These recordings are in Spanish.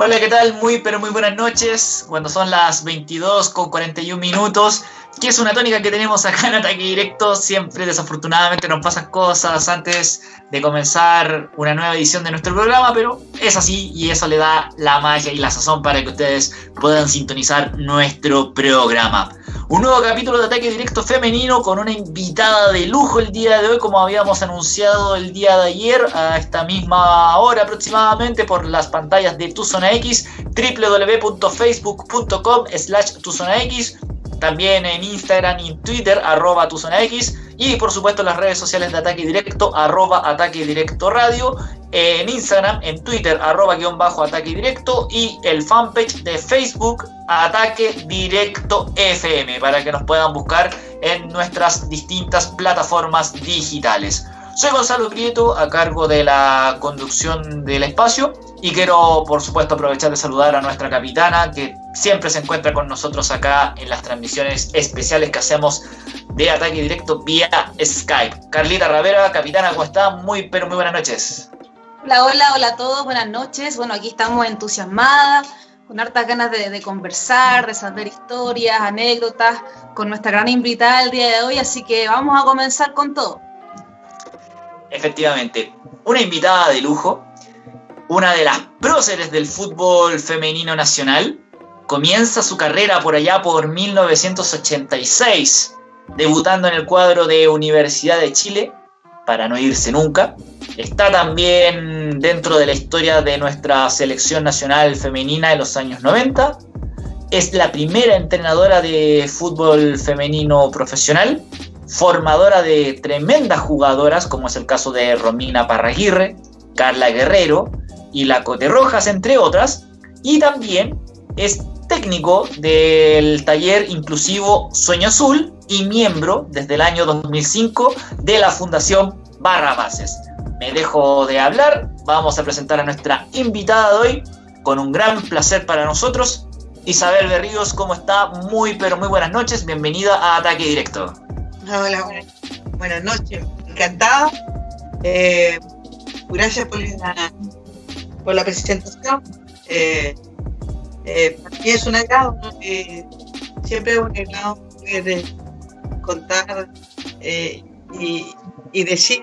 Hola, ¿qué tal? Muy, pero muy buenas noches. Cuando son las 22 con 41 minutos, que es una tónica que tenemos acá en Ataque Directo. Siempre, desafortunadamente, nos pasan cosas antes de comenzar una nueva edición de nuestro programa, pero es así y eso le da la magia y la sazón para que ustedes puedan sintonizar nuestro programa. Un nuevo capítulo de Ataque Directo Femenino con una invitada de lujo el día de hoy, como habíamos anunciado el día de ayer, a esta misma hora aproximadamente, por las pantallas de Tu Zona X, www.facebook.com slash Tu Zona X, también en Instagram y Twitter, arroba Tu Zona X, y por supuesto las redes sociales de Ataque Directo, arroba Ataque Directo Radio, en Instagram, en Twitter, arroba guion bajo Ataque Directo, y el fanpage de Facebook, Ataque Directo FM para que nos puedan buscar en nuestras distintas plataformas digitales. Soy Gonzalo Prieto, a cargo de la conducción del espacio y quiero por supuesto aprovechar de saludar a nuestra capitana que siempre se encuentra con nosotros acá en las transmisiones especiales que hacemos de ataque directo vía Skype. Carlita Ravera, capitana, ¿cómo está? Muy pero muy buenas noches. Hola, hola, hola a todos, buenas noches. Bueno, aquí estamos entusiasmadas con hartas ganas de, conversar, de saber historias, anécdotas con nuestra gran invitada el día de hoy, así que vamos a comenzar con todo. Efectivamente, una invitada de lujo, una de las próceres del fútbol femenino nacional, comienza su carrera por allá por 1986, debutando en el cuadro de Universidad de Chile, para no irse nunca, Está también dentro de la historia de nuestra selección nacional femenina de los años 90. Es la primera entrenadora de fútbol femenino profesional, formadora de tremendas jugadoras, como es el caso de Romina Parraguirre, Carla Guerrero y la Cote Rojas, entre otras. Y también es técnico del taller inclusivo Sueño Azul y miembro desde el año 2005 de la Fundación Barra Bases me dejo de hablar, vamos a presentar a nuestra invitada de hoy, con un gran placer para nosotros. Isabel Berríos, ¿cómo está? Muy, pero muy buenas noches, bienvenida a Ataque Directo. Hola, buenas, noches, encantada. Eh, gracias por la, presentación. Eh, eh, para mí es un agrado, siempre es un agrado poder contar y, y decir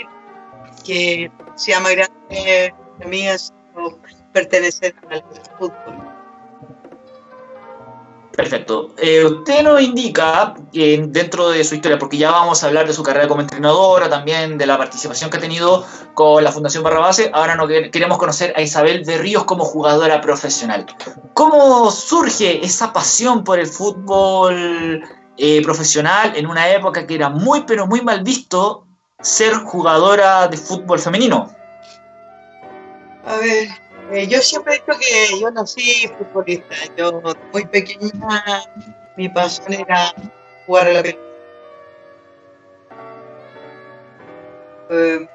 que sea más grande amigas pertenecer al fútbol. Perfecto. Eh, usted nos indica que dentro de su historia, porque ya vamos a hablar de su carrera como entrenadora, también de la participación que ha tenido con la Fundación Barra Base, ahora no queremos conocer a Isabel de Ríos como jugadora profesional. ¿Cómo surge esa pasión por el fútbol eh, profesional en una época que era muy, pero muy mal visto ser jugadora de fútbol femenino? A ver, eh, yo siempre he dicho que yo nací futbolista. Yo, muy pequeña, mi pasión era jugar a la pelota. Eh,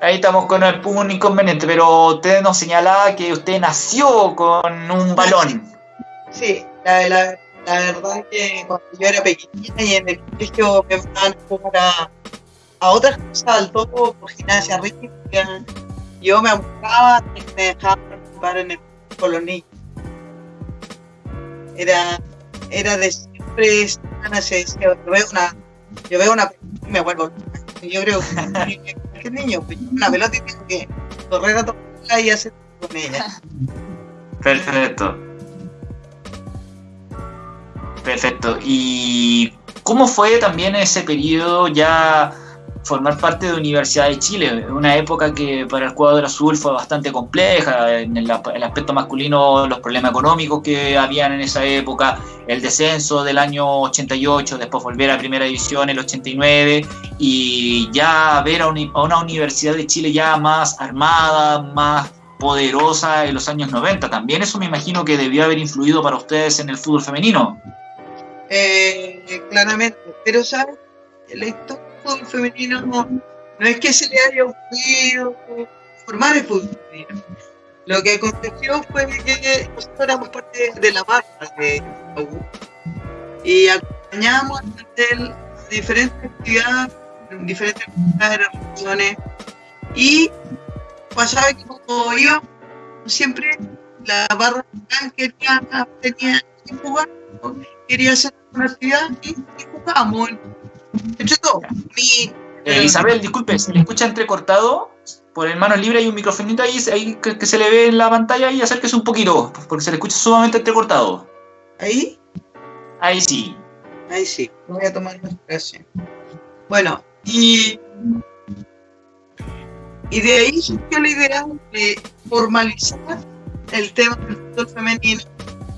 Ahí estamos con un inconveniente, pero usted nos señalaba que usted nació con un balón. Sí, la, la, la verdad es que cuando yo era pequeña y en el colegio me mandaban a jugar a, a otras cosas, al todo por gimnasia rítmica, yo me abocaba y me dejaba participar en el con. Era, era de siempre, se decía, yo veo una, yo veo una pelota y me vuelvo Yo creo que ¿qué niño, pues, una pelota y tengo que correr a tocarla y hacer con ella. Perfecto. Perfecto. ¿Y cómo fue también ese periodo ya formar parte de Universidad de Chile? Una época que para el cuadro azul fue bastante compleja, en el, aspecto masculino, los problemas económicos que habían en esa época, el descenso del año 88, después volver a Primera División el 89 y ya ver a, a una Universidad de Chile ya más armada, más poderosa en los años 90. También eso me imagino que debió haber influido para ustedes en el fútbol femenino. Eh, claramente, pero ¿sabes? La fútbol femenino no, es que se le haya ocurrido formar el fútbol femenino. Lo que aconteció fue que nosotros éramos parte de la marca de y acompañamos diferentes actividades en diferentes regiones y pasaba que como íbamos siempre la barra quería, tenía que jugar, quería hacer una actividad y, jugábamos. Todos. Eh, Isabel, disculpe, se le escucha entrecortado. Por el mano libre hay un microfonito ahí, ahí que, se le ve en la pantalla y acérquese un poquito, porque se le escucha sumamente entrecortado. ¿Ahí? Ahí sí. Ahí sí, voy a tomar expresión. Bueno, y, y de ahí surgió la idea de formalizar el tema del fútbol femenino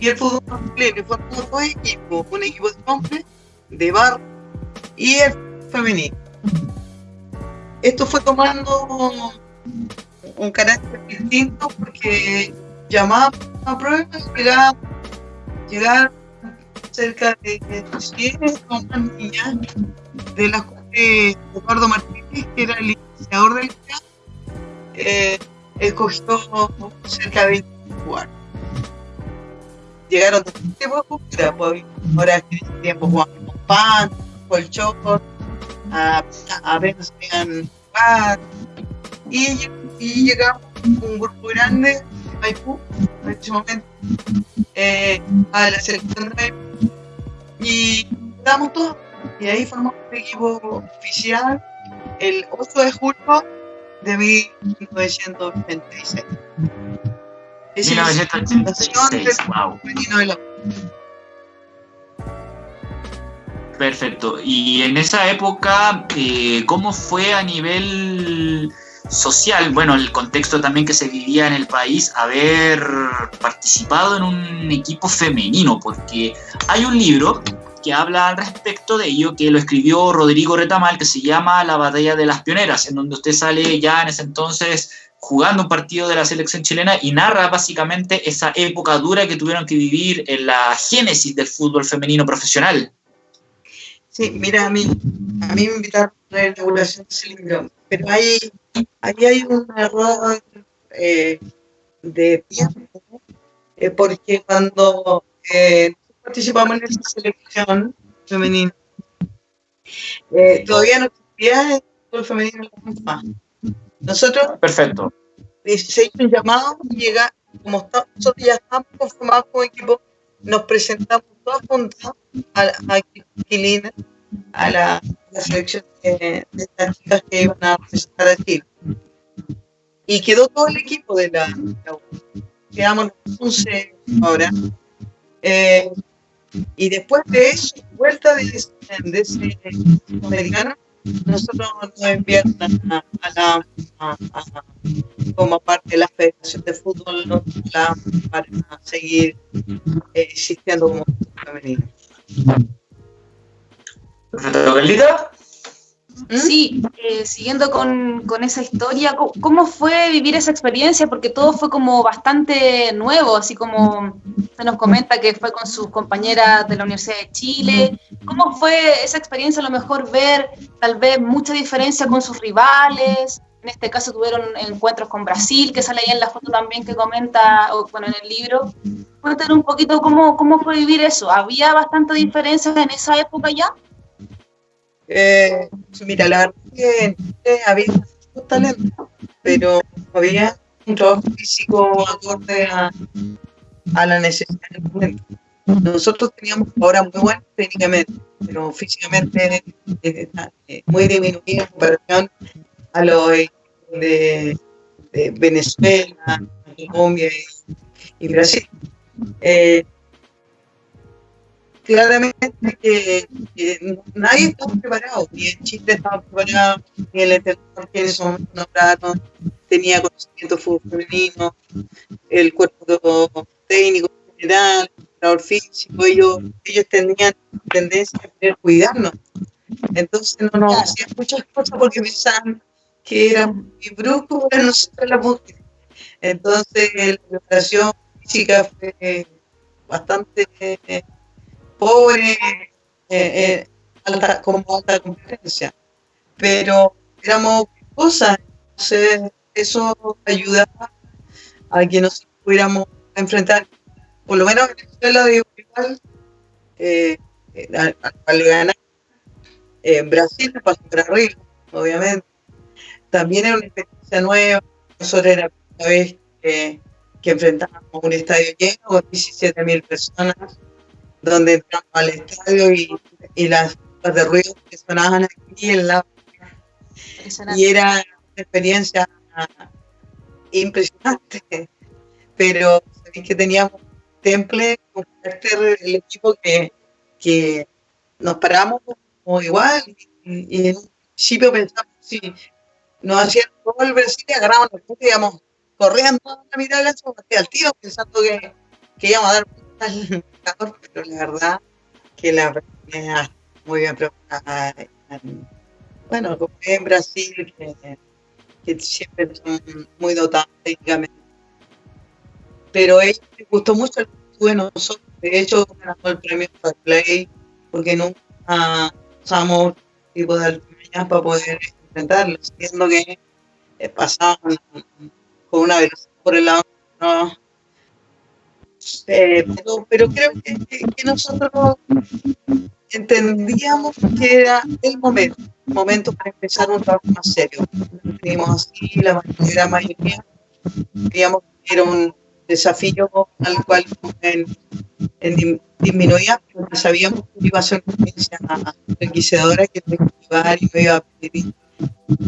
y el fútbol masculino. Fue dos equipos, un equipo de hombres, de bar y el femenino. Esto fue tomando un carácter distinto porque llamaba a pruebas, era llegar cerca de 100 más niñas, de las cuales Eduardo Martínez, que era el iniciador del día, eh, escogió cerca de 20 jugadores. Llegaron de pues, ahora en ese tiempo con pan, colchón, a, a veces podían jugar, y, y llegamos un grupo grande de Maipú en ese momento eh, a la selección de Maipú y damos todo. Y ahí formamos un equipo oficial el 8 de julio de 1986. 1986, wow. Perfecto. Y en esa época, eh, ¿cómo fue a nivel social, bueno, el contexto también que se vivía en el país, haber participado en un equipo femenino, porque hay un libro que habla al respecto de ello, que lo escribió Rodrigo Retamal, que se llama La batalla de las pioneras, en donde usted sale ya en ese entonces jugando un partido de la selección chilena y narra básicamente esa época dura que tuvieron que vivir en la génesis del fútbol femenino profesional. Sí, mira, a mí, a mí me invitaron a la inauguración de ese libro, pero hay ahí hay un error eh, de tiempo, eh, porque cuando eh, participamos en esa selección femenina, todavía no existía el fútbol femenino en la Nosotros, Perfecto. se hizo un llamado y llega, como nosotros ya estamos conformados como equipo, nos presentamos todos juntos a, a a la, la selección de, de, chicas que iban a presentar a Chile. Y quedó todo el equipo de la, la quedamos 11 ahora. Eh, y después de eso, vuelta de ese, de americano, nosotros nos enviaron a, la, a, como parte de la Federación de Fútbol para seguir eh, existiendo como femenino. Perfecto, ¿Mm? Sí, eh, siguiendo con, con, esa historia, ¿cómo, fue vivir esa experiencia? Porque todo fue como bastante nuevo, así como se nos comenta que fue con sus compañeras de la Universidad de Chile. ¿Cómo fue esa experiencia a lo mejor ver tal vez mucha diferencia con sus rivales? En este caso tuvieron encuentros con Brasil, que sale ahí en la foto también que comenta, o bueno, en el libro. Cuéntanos un poquito cómo, cómo fue vivir eso. ¿Había bastante diferencia en esa época ya? Eh, mira, la verdad que había mucho talento, pero había un trabajo físico acorde a, la necesidad del momento. Nosotros teníamos ahora muy buenas técnicamente, pero físicamente eh, eh, muy disminuido en comparación a los de, de Venezuela, Colombia y, Brasil. Eh, claramente que, nadie estaba preparado, ni en Chile estaba preparado, ni el entrenador que en ese momento nombraron tenía conocimiento femenino, el cuerpo técnico general, el entrenador físico, ellos, ellos tenían tendencia a querer cuidarnos. Entonces no nos hacían muchas cosas porque pensaban que era muy brusco para nosotros las mujeres. Entonces la preparación física fue bastante pobre, eh, eh, como alta competencia. Pero éramos cosas, entonces eso ayudaba a que nos pudiéramos enfrentar, por lo menos en la escuela de igual, eh, al, le ganar. En Brasil pasó por arriba, obviamente. También era una experiencia nueva, nosotros era la primera vez que, que enfrentábamos un estadio lleno con 17.000 personas, donde entramos al estadio y, y las de ruido que sonaban aquí en la y era una experiencia impresionante. Pero sabéis que teníamos temple con el equipo que, que nos paramos como igual y, en un principio pensamos si nos hacían gol Brasil y agarramos el y íbamos corriendo a la mitad de la hacia el tío pensando que, que íbamos a dar al calor, pero la verdad que la es muy bien preparada. Bueno, como en Brasil, que, siempre son muy dotados técnicamente. Pero a ellos les gustó mucho el de nosotros. De hecho, ganamos el premio para Play porque nunca usamos tipo de alturas para poder enfrentarlos, siendo que eh, pasaban con una velocidad por el lado. No, eh, pero, pero, creo que, nosotros entendíamos que era el momento, momento para empezar un trabajo más serio. Teníamos así, la mayoría, mayoría, creíamos que era un desafío al cual en, disminuía, porque sabíamos que iba a ser una experiencia enriquecedora que iba a ayudar y me iba a pedir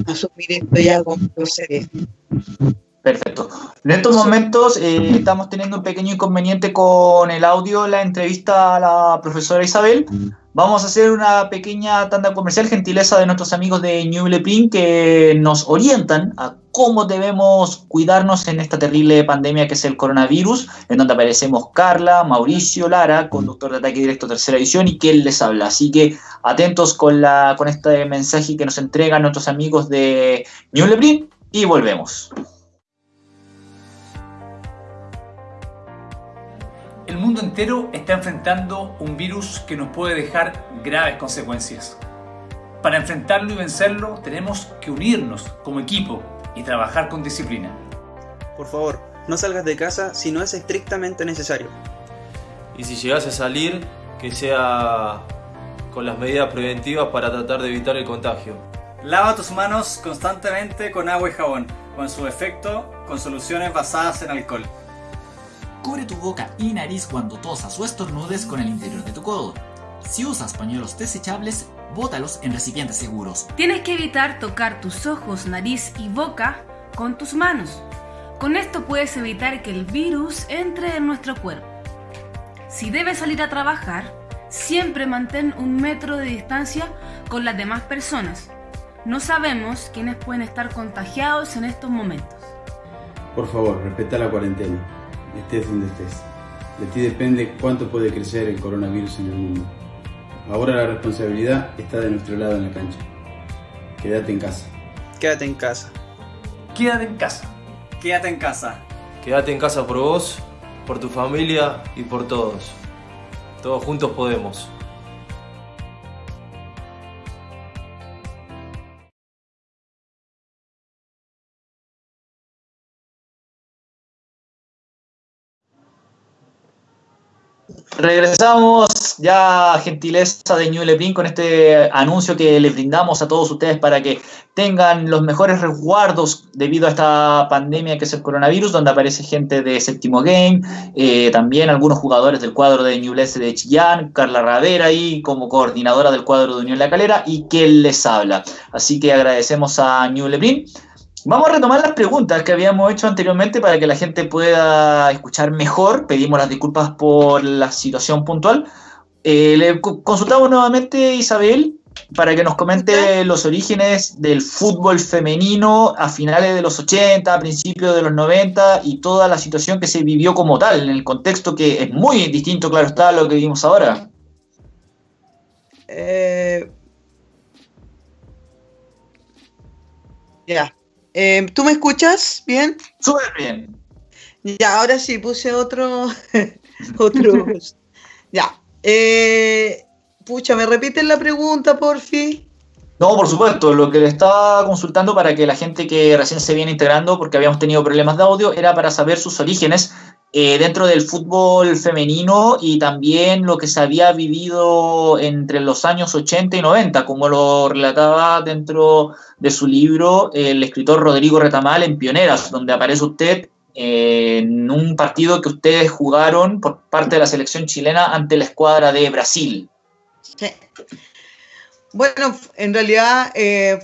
asumir esto ya serio. Perfecto. En estos momentos eh, estamos teniendo un pequeño inconveniente con el audio, la entrevista a la profesora Isabel. Vamos a hacer una pequeña tanda comercial, gentileza de nuestros amigos de New Print que nos orientan a cómo debemos cuidarnos en esta terrible pandemia que es el coronavirus, en donde aparecemos Carla, Mauricio, Lara, conductor de Ataque Directo Tercera Edición y él les habla. Así que atentos con, la, con este mensaje que nos entregan nuestros amigos de New Print y volvemos. El mundo entero está enfrentando un virus que nos puede dejar graves consecuencias. Para enfrentarlo y vencerlo tenemos que unirnos como equipo y trabajar con disciplina. Por favor, no salgas de casa si no es estrictamente necesario. Y si llegas a salir, que sea con las medidas preventivas para tratar de evitar el contagio. Lava tus manos constantemente con agua y jabón, con su efecto con soluciones basadas en alcohol. Cubre tu boca y nariz cuando tosas o estornudes con el interior de tu codo. Si usas pañuelos desechables, bótalos en recipientes seguros. Tienes que evitar tocar tus ojos, nariz y boca con tus manos. Con esto puedes evitar que el virus entre en nuestro cuerpo. Si debes salir a trabajar, siempre mantén un metro de distancia con las demás personas. No sabemos quiénes pueden estar contagiados en estos momentos. Por favor, respeta la cuarentena estés donde estés. De ti depende cuánto puede crecer el coronavirus en el mundo. Ahora la responsabilidad está de nuestro lado en la cancha. Quédate en casa. Quédate en casa. Quédate en casa. Quédate en casa. Quédate en casa por vos, por tu familia y por todos. Todos juntos podemos. Regresamos ya, gentileza de New Lebrin, con este anuncio que le brindamos a todos ustedes para que tengan los mejores resguardos debido a esta pandemia que es el coronavirus, donde aparece gente de Séptimo Game, eh, también algunos jugadores del cuadro de Newell's de Chillán, Carla Ravera ahí como coordinadora del cuadro de Unión La Calera y que les habla. Así que agradecemos a New Lebrin. Vamos a retomar las preguntas que habíamos hecho anteriormente para que la gente pueda escuchar mejor. Pedimos las disculpas por la situación puntual. Eh, le consultamos nuevamente a Isabel para que nos comente los orígenes del fútbol femenino a finales de los 80, a principios de los 90 y toda la situación que se vivió como tal, en el contexto que es muy distinto, claro está, a lo que vimos ahora. Eh, ya, eh, ¿Tú me escuchas bien? Súper bien. Ya, ahora sí, puse otro. otro. ya. Eh, pucha, ¿me repiten la pregunta, por fin? No, por supuesto. Lo que le estaba consultando para que la gente que recién se viene integrando, porque habíamos tenido problemas de audio, era para saber sus orígenes eh, dentro del fútbol femenino y también lo que se había vivido entre los años 80 y 90, como lo relataba dentro de su libro el escritor Rodrigo Retamal en Pioneras, donde aparece usted eh, en un partido que ustedes jugaron por parte de la selección chilena ante la escuadra de Brasil. Sí. Bueno, en realidad eh,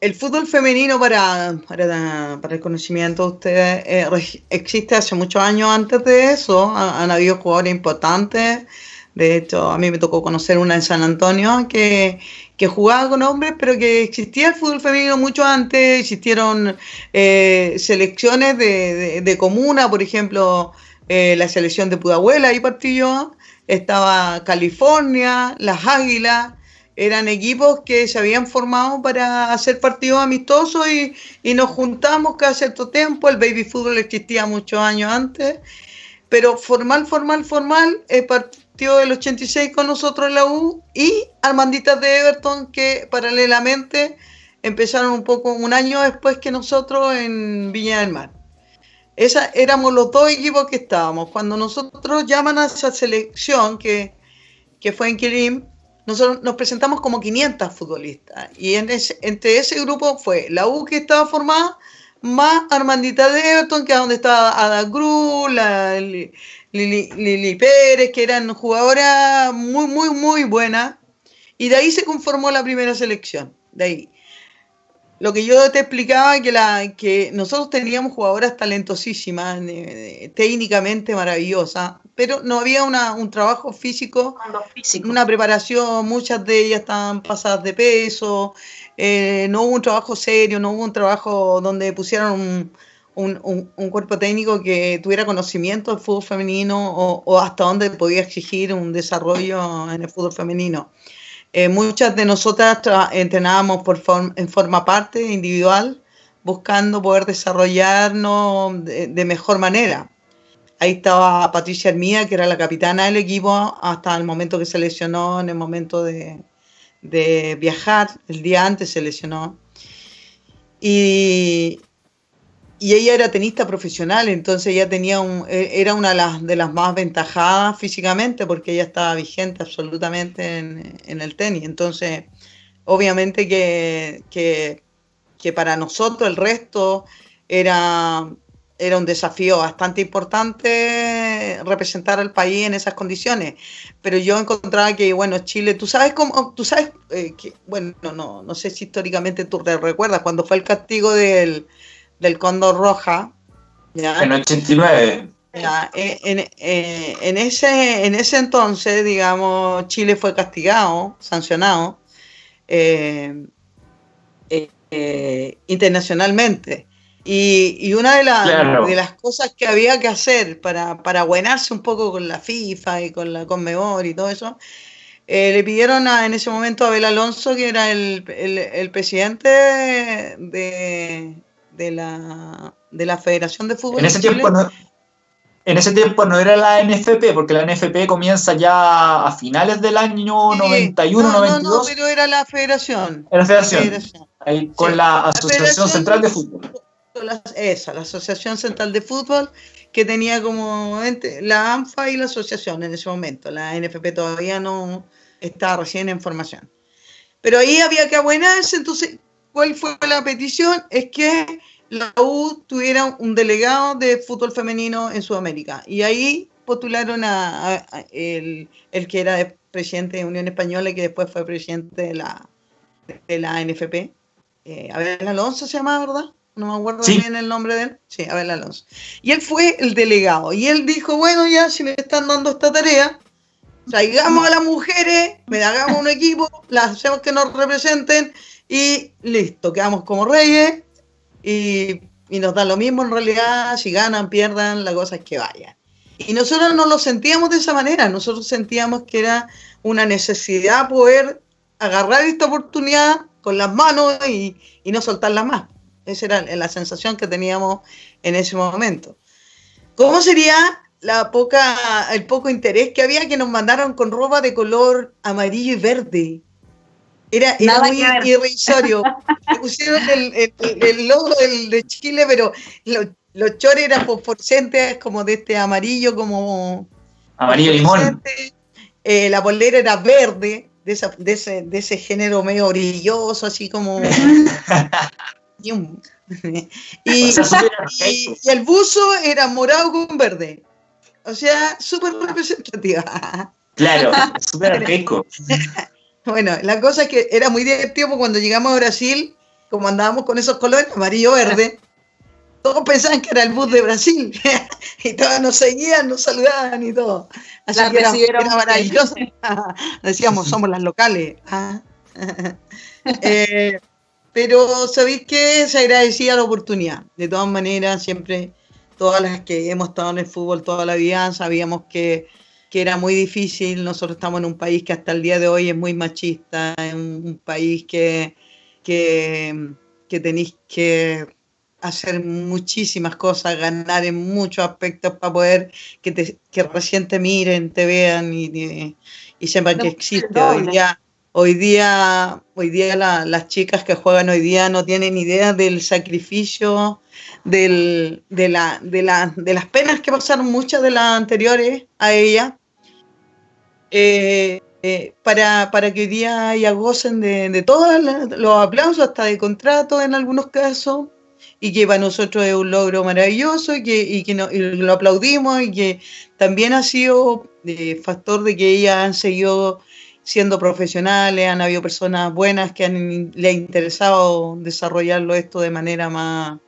el fútbol femenino, para, para, el conocimiento de ustedes, eh, existe hace muchos años antes de eso. Han, habido jugadores importantes. De hecho, a mí me tocó conocer una en San Antonio que, que jugaba con hombres, pero que existía el fútbol femenino mucho antes. Existieron eh, selecciones de, de, comuna, por ejemplo, eh, la selección de Pudahuela, ahí partí. Estaba California, las Águilas eran equipos que se habían formado para hacer partidos amistosos y, y, nos juntamos cada cierto tiempo. El baby fútbol existía muchos años antes, pero formal, formal, formal, eh, partió del 86 con nosotros en la U y Armanditas de Everton que paralelamente empezaron un poco un año después que nosotros en Viña del Mar. Esa, éramos los dos equipos que estábamos. Cuando nosotros llaman a esa selección que, que fue en Quirim, nosotros nos presentamos como 500 futbolistas y entre ese grupo fue la U que estaba formada más Armandita de Everton, que es donde estaba Ada Cruz, la Lili, Lili, Pérez, que eran jugadoras muy, muy, muy buenas. Y de ahí se conformó la primera selección. De ahí. Lo que yo te explicaba, que, la, que nosotros teníamos jugadoras talentosísimas, eh, técnicamente maravillosas, pero no había una, un trabajo físico, físico, una preparación, muchas de ellas estaban pasadas de peso, eh, no hubo un trabajo serio, no hubo un trabajo donde pusieran un, un, un, un cuerpo técnico que tuviera conocimiento del fútbol femenino o, o, hasta dónde podía exigir un desarrollo en el fútbol femenino. Eh, muchas de nosotras entrenábamos por form en forma parte, individual, buscando poder desarrollarnos de, de mejor manera. Ahí estaba Patricia Hermía, que era la capitana del equipo hasta el momento que se lesionó, en el momento de, de viajar, el día antes se lesionó. Y, y, ella era tenista profesional, entonces ella tenía un, era una de las, más ventajadas físicamente porque ella estaba vigente absolutamente en, el tenis. Entonces, obviamente que, que, que para nosotros el resto era era un desafío bastante importante representar al país en esas condiciones. Pero yo encontraba que, bueno, Chile, tú sabes cómo, tú sabes eh, que, bueno, no, no sé si históricamente tú te recuerdas, cuando fue el castigo del, del Cóndor Roja. ¿ya? En 89. Ya, en, en, en, ese, en ese entonces, digamos, Chile fue castigado, sancionado eh, eh, internacionalmente. Y, y una de, la, claro. de, las cosas que había que hacer para, para buenarse un poco con la FIFA y con la Conmebol y todo eso, eh, le pidieron a, en ese momento a Abel Alonso, que era el, el, el presidente de, de, la, de la Federación de Fútbol. En ese, tiempo no, en ese tiempo no era la NFP, porque la NFP comienza ya a finales del año sí, 91, no, 92. No, no, pero era la Federación. Era la Federación. La federación. Ahí, con sí. la Asociación la Central de Fútbol la, esa, la Asociación Central de Fútbol, que tenía como ente, la ANFA y la asociación en ese momento. La NFP todavía no estaba recién en formación. Pero ahí había que abuenarse, entonces, ¿cuál fue la petición? Es que la U tuviera un delegado de fútbol femenino en Sudamérica. Y ahí postularon a, a, a el, el, que era presidente de Unión Española y que después fue presidente de la, de la NFP. Eh, Abel Alonso se llama, ¿verdad? no me acuerdo ¿Sí? bien el nombre de él. Sí, Abel Alonso. Y él fue el delegado. Y él dijo, bueno, ya, si me están dando esta tarea, traigamos a las mujeres, me hagamos un equipo, las hacemos que nos representen y listo, quedamos como reyes y, y nos da lo mismo en realidad, si ganan, pierdan, la cosa es que vayan. Y nosotros no lo sentíamos de esa manera, nosotros sentíamos que era una necesidad poder agarrar esta oportunidad con las manos y, y no soltarla más. Esa era la sensación que teníamos en ese momento. ¿Cómo sería la poca, el poco interés que había que nos mandaron con ropa de color amarillo y verde? Era, era muy irrisorio. Pusieron el, el, el logo del, de Chile, pero los, los chores eran fosforescentes, como de este amarillo, como. Amarillo limón. Eh, la polera era verde, de, esa, de, ese, de ese género medio brilloso, así como. y el buzo era morado con verde. O sea, súper representativa. Claro, súper arcaico. Bueno, la cosa es que era muy divertido porque cuando llegamos a Brasil, como andábamos con esos colores, amarillo, verde, todos pensaban que era el bus de Brasil. y todos nos seguían, nos saludaban y todo. Así La que era, era maravilloso. Decíamos, somos las locales. Ah. Eh, pero sabéis que se agradecía la oportunidad. De todas maneras, siempre, todas las que hemos estado en el fútbol toda la vida, sabíamos que, que era muy difícil. Nosotros estamos en un país que hasta el día de hoy es muy machista, en un, país que, que, que tenéis que hacer muchísimas cosas, ganar en muchos aspectos para poder que, te, que recién te miren, te vean y, y, y sepan que existe. Hoy día, hoy día, hoy día la- las chicas que juegan hoy día no tienen idea del sacrificio, del, de, la, de, la, de las penas que pasaron muchas de las anteriores a ella. Eh, eh, para, para que hoy día ya gocen de, todos los aplausos, hasta de contrato en algunos casos, y que para nosotros es un logro maravilloso y que, y que lo aplaudimos y que también ha sido eh, factor de que ellas han seguido siendo profesionales, han habido personas buenas que han, le ha interesado desarrollarlo esto de manera más,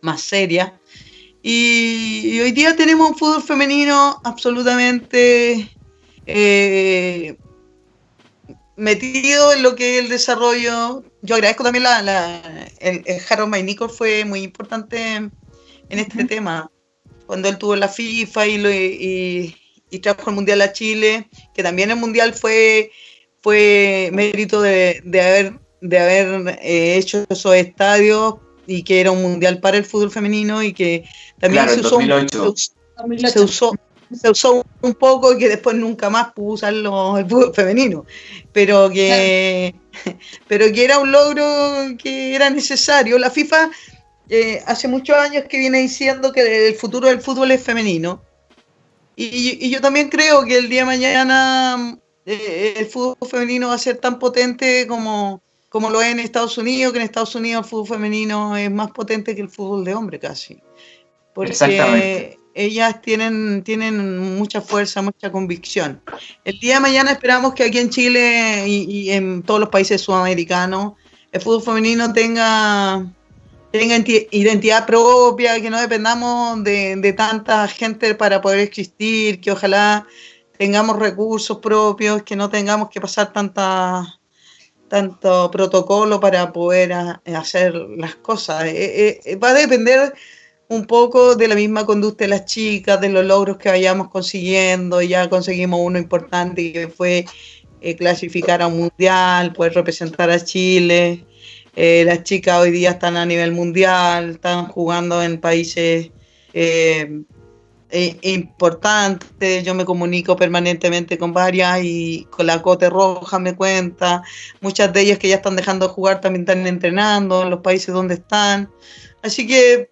más seria. Y, y hoy día tenemos un fútbol femenino absolutamente eh, metido en lo que es el desarrollo. Yo agradezco también la, la- el, el Harold May Nichols fue muy importante en este tema. Cuando él tuvo la FIFA y, lo, y, y trajo el Mundial a Chile, que también el Mundial fue, fue mérito de, de haber, de haber eh, hecho esos estadios y que era un Mundial para el fútbol femenino y que también Claro, se en usó, 2008. se, se usó se usó un poco y que después nunca más pudo usarlo el fútbol femenino pero que pero que era un logro que era necesario la FIFA eh, hace muchos años que viene diciendo que el futuro del fútbol es femenino y, y yo también creo que el día de mañana eh, el fútbol femenino va a ser tan potente como como lo es en Estados Unidos, que en Estados Unidos el fútbol femenino es más potente que el fútbol de hombre casi. Porque Exactamente. Ellas tienen, tienen mucha fuerza, mucha convicción. El día de mañana esperamos que aquí en Chile y, en todos los países sudamericanos el fútbol femenino tenga, tenga enti- identidad propia, que no dependamos de, de tanta gente para poder existir, que ojalá tengamos recursos propios, que no tengamos que pasar tanta tanto protocolo para poder a- hacer las cosas. Eh, eh, va a depender un poco de la misma conducta de las chicas, de los logros que vayamos consiguiendo. Ya conseguimos uno importante que fue eh, clasificar a un mundial, poder representar a Chile. Eh, las chicas hoy día están a nivel mundial, están jugando en países eh, eh, importantes. Yo me comunico permanentemente con varias y con la Cote Roja me cuenta. Muchas de ellas que ya están dejando de jugar también están entrenando en los países donde están. Así que,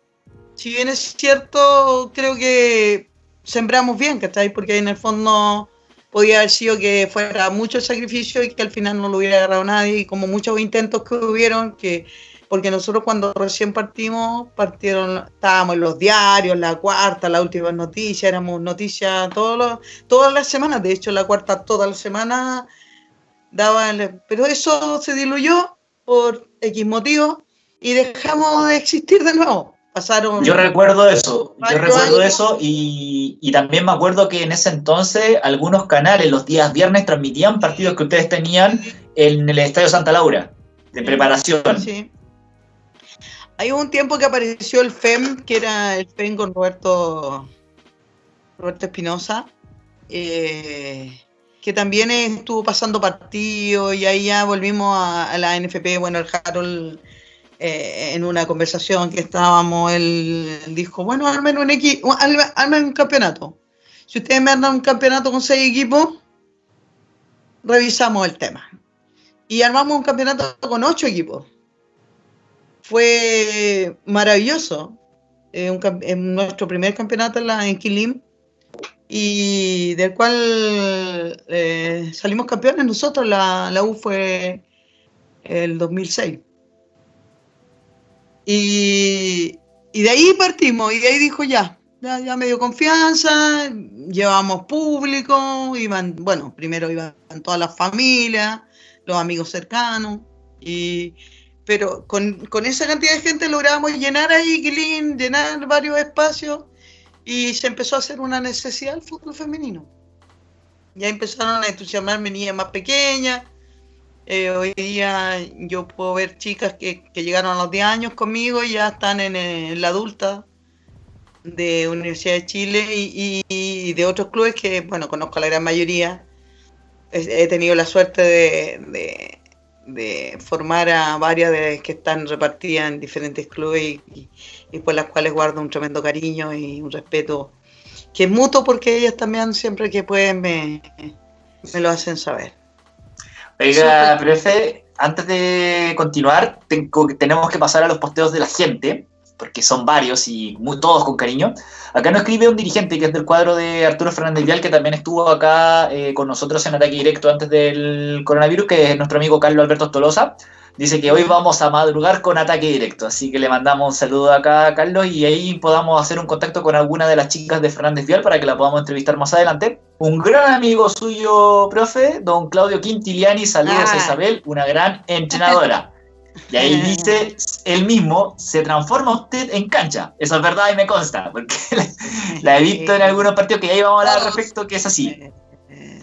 si bien es cierto, creo que sembramos bien, ¿cachai? Porque en el fondo podía haber sido que fuera mucho sacrificio y que al final no lo hubiera agarrado nadie, y como muchos intentos que hubieron, que porque nosotros cuando recién partimos, partieron, estábamos en los diarios, la cuarta, la última noticia, éramos noticias todas las semanas, de hecho la cuarta todas las semanas daba, pero eso se diluyó por X motivo y dejamos de existir de nuevo. Pasaron Yo recuerdo eso, yo recuerdo años. eso y, y también me acuerdo que en ese entonces algunos canales los días viernes transmitían partidos que ustedes tenían en el Estadio Santa Laura, de preparación. Sí. Hay un tiempo que apareció el FEM, que era el FEM con Roberto Roberto Espinosa, eh, que también estuvo pasando partidos y ahí ya volvimos a, a la NFP. Bueno, el Harold, eh, en una conversación que estábamos, él dijo, bueno, armen un, equipo, armen un campeonato. Si ustedes me andan un campeonato con seis equipos, revisamos el tema. Y armamos un campeonato con ocho equipos fue maravilloso. En nuestro primer campeonato en, la, y del cual eh, salimos campeones nosotros. La U fue el 2006. Y, y de ahí partimos, y de ahí dijo ya, ya, ya me dio confianza, llevamos público, iban, bueno, primero iban todas las familias, los amigos cercanos, y, pero con, con esa cantidad de gente logramos llenar ahí, Quilín, llenar varios espacios, y se empezó a hacer una necesidad del fútbol femenino. Ya empezaron a entusiasmarme niñas más pequeñas, eh, hoy día yo puedo ver chicas que, que, llegaron a los 10 años conmigo y ya están en, en la adulta de Universidad de Chile y, de otros clubes que, bueno, conozco a la gran mayoría. He, tenido la suerte de, formar a varias de que están repartidas en diferentes clubes y, y, por las cuales guardo un tremendo cariño y un respeto que es mutuo porque ellas también siempre que pueden me, me lo hacen saber. Oiga, profe, antes de continuar, tengo, tenemos que pasar a los posteos de la gente, porque son varios y muy, todos con cariño. Acá nos escribe un dirigente que es del cuadro de Arturo Fernández Vial, que también estuvo acá eh, con nosotros en ataque directo antes del coronavirus, que es nuestro amigo Carlos Alberto Tolosa. Dice que hoy vamos a madrugar con ataque directo, así que le mandamos un saludo acá a Carlos y ahí podamos hacer un contacto con alguna de las chicas de Fernández Vial para que la podamos entrevistar más adelante. Un gran amigo suyo, profe, don Claudio Quintiliani, saludos ah. a Isabel, una gran entrenadora. Y ahí dice, él mismo, se transforma usted en cancha. Eso es verdad y me consta, porque la he visto en algunos partidos que ya íbamos a hablar al respecto, que es así.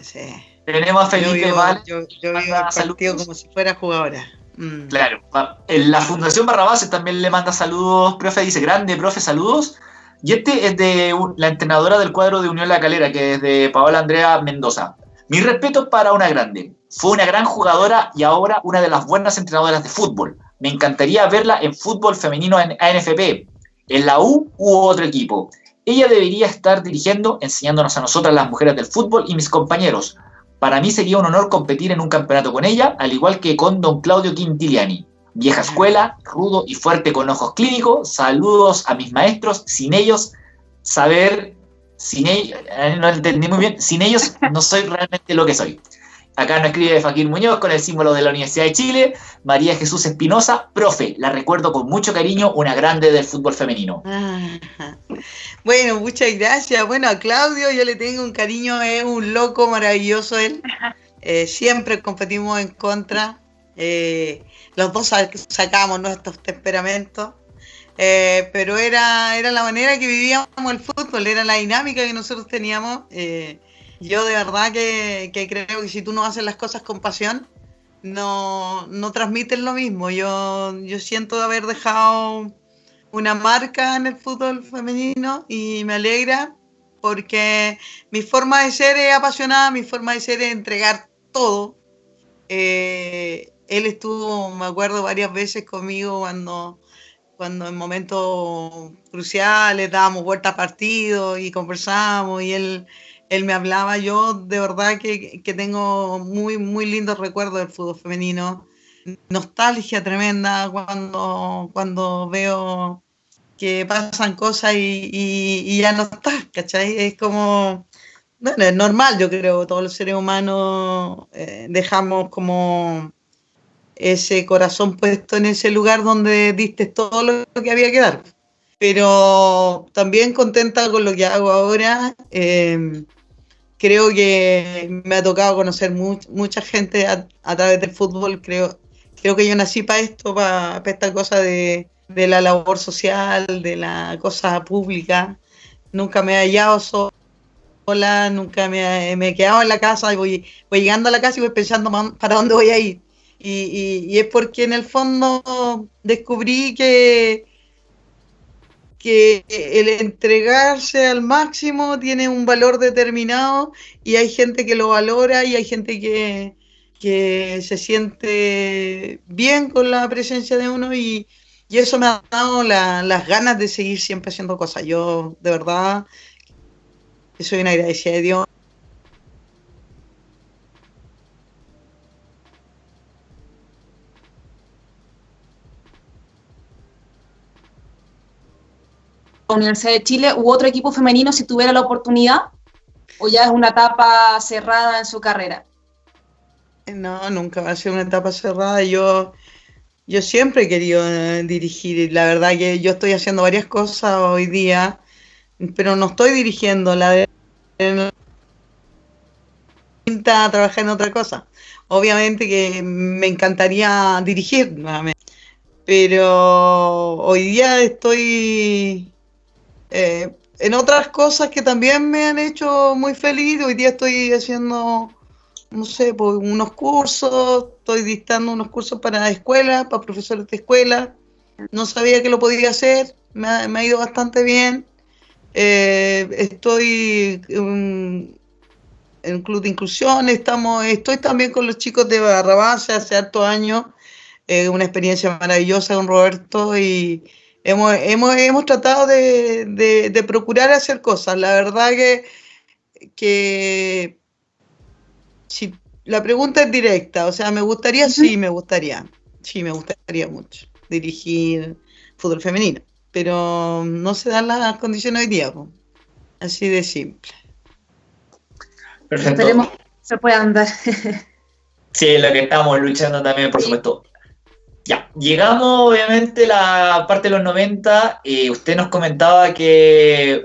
Sí. Tenemos a Felipe yo, Val. Yo, yo vivo el partido como si fuera jugadora. Mm. Claro. La Fundación Barrabases también le manda saludos, profe, dice, grande, profe, saludos. Y este es de la entrenadora del cuadro de Unión La Calera, que es de Paola Andrea Mendoza. Mi respeto para una grande. Fue una gran jugadora y ahora una de las buenas entrenadoras de fútbol. Me encantaría verla en fútbol femenino en ANFP, en la U u otro equipo. Ella debería estar dirigiendo, enseñándonos a nosotras las mujeres del fútbol y mis compañeros. Para mí sería un honor competir en un campeonato con ella, al igual que con don Claudio Quintiliani. Vieja escuela, rudo y fuerte con ojos clínicos. Saludos a mis maestros. Sin ellos, saber, sin ellos, no entendí muy bien, sin ellos no soy realmente lo que soy. Acá nos escribe Fakir Muñoz con el símbolo de la Universidad de Chile. María Jesús Espinosa, profe, la recuerdo con mucho cariño, una grande del fútbol femenino. Ah, bueno, muchas gracias. Bueno, a Claudio yo le tengo un cariño, es un loco maravilloso él. Eh, siempre competimos en contra. Eh, los dos sacamos nuestros temperamentos. Eh, pero era, era la manera que vivíamos el fútbol, era la dinámica que nosotros teníamos. Eh, yo de verdad que, que, creo que si tú no haces las cosas con pasión, no, no transmites lo mismo. Yo, yo siento haber dejado una marca en el fútbol femenino y me alegra porque mi forma de ser es apasionada, mi forma de ser es entregar todo. Eh, él estuvo, me acuerdo, varias veces conmigo cuando, cuando en momentos cruciales dábamos vuelta a partido y conversábamos y él él me hablaba, yo de verdad que, que, tengo muy, muy lindos recuerdos del fútbol femenino, nostalgia tremenda cuando, cuando veo que pasan cosas y, y, ya no está, ¿cachai? Es como, bueno, es normal, yo creo, todos los seres humanos eh, dejamos como ese corazón puesto en ese lugar donde diste todo lo que había que dar. Pero también contenta con lo que hago ahora. Eh, creo que me ha tocado conocer much, mucha gente a, través del fútbol. Creo, creo que yo nací para esto, para, para esta cosa de, de, la labor social, de la cosa pública. Nunca me he hallado sola, nunca me, me he quedado en la casa y voy, voy llegando a la casa y voy pensando para dónde voy a ir. Y, y, y es porque en el fondo descubrí que, que el entregarse al máximo tiene un valor determinado y hay gente que lo valora y hay gente que, que se siente bien con la presencia de uno y, y eso me ha dado la, las ganas de seguir siempre haciendo cosas. Yo de verdad soy una agradecida de Dios Universidad de Chile u otro equipo femenino si tuviera la oportunidad? ¿O ya es una etapa cerrada en su carrera? No, nunca va a ser una etapa cerrada. Yo yo siempre he querido eh, dirigir. La verdad que yo estoy haciendo varias cosas hoy día, pero no estoy dirigiendo. La de a trabajar en otra cosa. Obviamente que me encantaría dirigir nuevamente, pero hoy día estoy eh, en otras cosas que también me han hecho muy feliz. Hoy día estoy haciendo, no sé, pues, unos cursos, estoy dictando unos cursos para escuelas, para profesores de escuela. No sabía que lo podía hacer, me ha, ido bastante bien. Eh, estoy en en Club de Inclusión, estamos, estoy también con los chicos de Barrabás hace harto años, eh, una experiencia maravillosa con Roberto y hemos, hemos, hemos tratado de, de, procurar hacer cosas. La verdad que, que si la pregunta es directa, o sea, me gustaría, sí, me gustaría, sí, me gustaría mucho dirigir fútbol femenino, pero no se dan las condiciones hoy día, así de simple. Perfecto. Esperemos que se pueda andar. sí, lo que estamos luchando también, por supuesto. Ya, llegamos obviamente la parte de los 90. y usted nos comentaba que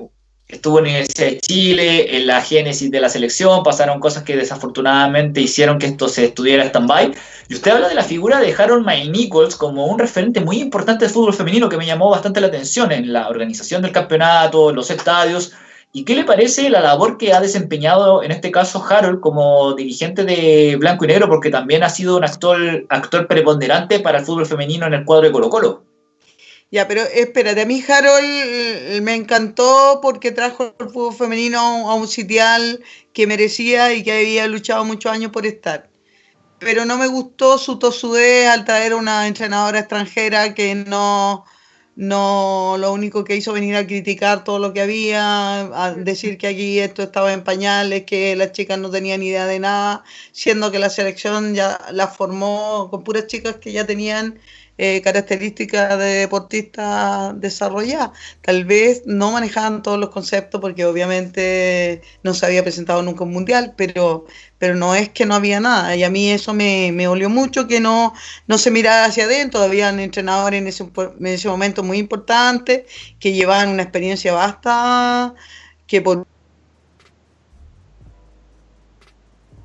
estuvo en la Universidad de Chile, en la génesis de la selección, pasaron cosas que desafortunadamente hicieron que esto se estuviera stand-by. Y usted habla de la figura de Harold May Nichols como un referente muy importante del fútbol femenino que me llamó bastante la atención en la organización del campeonato, en los estadios. ¿Y qué le parece la labor que ha desempeñado en este caso Harold como dirigente de Blanco y Negro? Porque también ha sido un actor, actor preponderante para el fútbol femenino en el cuadro de Colo Colo. Ya, pero espérate, a mí Harold eh, me encantó porque trajo el fútbol femenino a un sitial que merecía y que había luchado muchos años por estar. Pero no me gustó su tosudez al traer una entrenadora extranjera que no, no lo único que hizo venir a criticar todo lo que había, a decir que aquí esto estaba en pañales, que las chicas no tenían idea de nada, siendo que la selección ya la formó con puras chicas que ya tenían eh, características de deportista desarrolladas. Tal vez no manejaban todos los conceptos porque obviamente no se había presentado nunca un mundial, pero, pero no es que no había nada. Y a mí eso me, me olió mucho, que no, no se mirara hacia adentro. Habían entrenadores en ese, en ese momento muy importantes que llevaban una experiencia vasta que por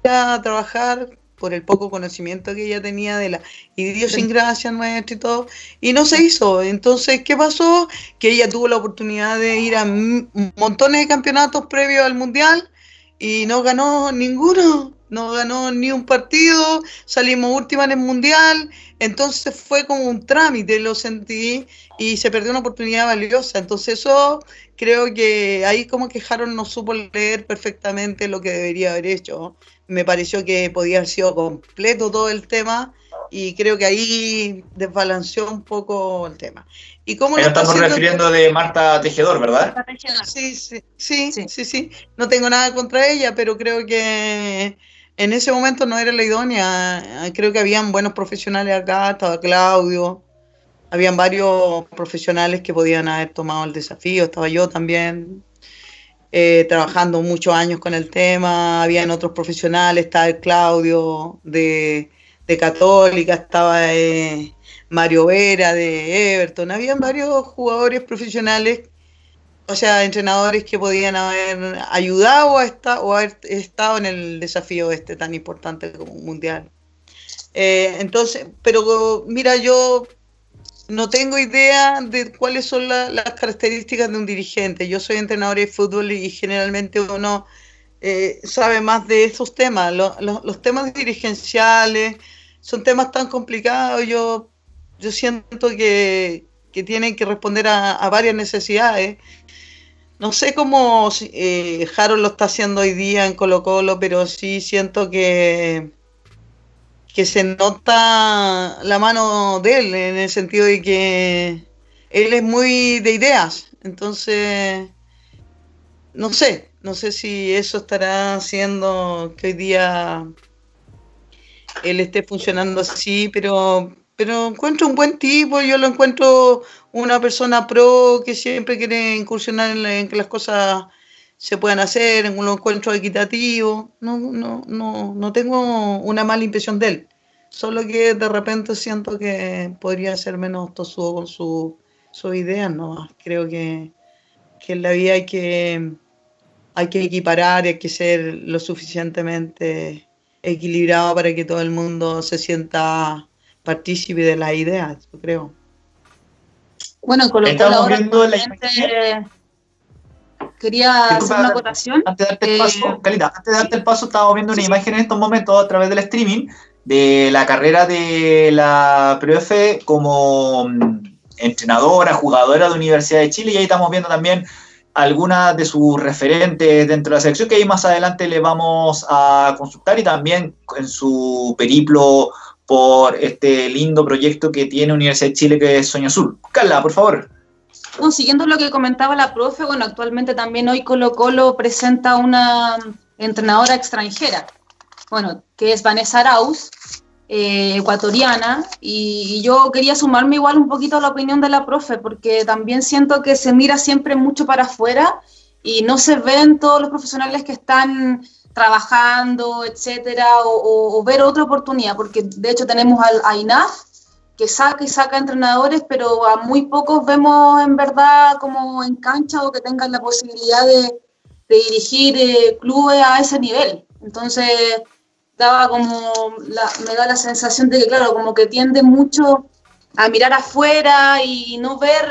a trabajar por el poco conocimiento que ella tenía de la idiosincrasia nuestra y todo, y no se hizo. Entonces, ¿qué pasó? Que ella tuvo la oportunidad de ir a montones de campeonatos previos al Mundial y no ganó ninguno, no ganó ni un partido, salimos última en el Mundial, entonces fue como un trámite, lo sentí, y se perdió una oportunidad valiosa. Entonces eso creo que ahí como que Harold no supo leer perfectamente lo que debería haber hecho me pareció que podía haber sido completo todo el tema y creo que ahí desbalanceó un poco el tema. ¿Y cómo estamos refiriendo de Marta Tejedor, ¿verdad? Sí, sí, sí, sí, sí, No tengo nada contra ella, pero creo que en ese momento no era la idónea. Creo que habían buenos profesionales acá, estaba Claudio, habían varios profesionales que podían haber tomado el desafío, estaba yo también. Eh, trabajando muchos años con el tema, habían otros profesionales, estaba el Claudio de, Católica, estaba eh, Mario Vera de Everton, habían varios jugadores profesionales, o sea, entrenadores que podían haber ayudado a esta, o haber estado en el desafío este tan importante como un mundial. Eh, entonces, pero mira, yo no tengo idea de cuáles son las características de un dirigente. Yo soy entrenador de fútbol y generalmente uno eh, sabe más de esos temas. los temas dirigenciales son temas tan complicados. Yo, yo siento que, tienen que responder a, varias necesidades. No sé cómo eh, Harold lo está haciendo hoy día en Colo Colo, pero sí siento que que se nota la mano de él, en el sentido de que él es muy de ideas. Entonces, no sé, no sé si eso estará haciendo que hoy día él esté funcionando así, pero, pero encuentro un buen tipo, yo lo encuentro una persona pro que siempre quiere incursionar en, que las cosas se puedan hacer, en un encuentro equitativo. No, no, no, no tengo una mala impresión de él. Solo que de repente siento que podría ser menos tosudo con su, sus ideas, ¿no? Creo que, que en la vida hay que, hay que equiparar, hay que ser lo suficientemente equilibrado para que todo el mundo se sienta partícipe de las ideas, yo creo. Bueno, con Estamos viendo la Quería hacer una acotación. Antes de darte el paso, Calita, antes de darte el paso, estamos viendo una imagen en estos momentos a través del streaming de la carrera de la profe como mm, entrenadora, jugadora de Universidad de Chile, y ahí estamos viendo también algunas de sus referentes dentro de la selección que ahí más adelante le vamos a consultar y también en su periplo por este lindo proyecto que tiene Universidad de Chile que es Sueño Azul. Carla, por favor. Bueno, siguiendo lo que comentaba la profe, bueno, actualmente también hoy Colo Colo presenta una entrenadora extranjera, bueno, que es Vanessa Arauz, eh, ecuatoriana, y, yo quería sumarme igual un poquito a la opinión de la profe, porque también siento que se mira siempre mucho para afuera y no se ven todos los profesionales que están trabajando, etcétera, o, ver otra oportunidad, porque de hecho tenemos al a INAF, que saca y saca entrenadores, pero a muy pocos vemos en verdad como en cancha o que tengan la posibilidad de, dirigir eh, clubes a ese nivel. Entonces, daba como, me da la sensación de que, claro, como que tiende mucho a mirar afuera y no ver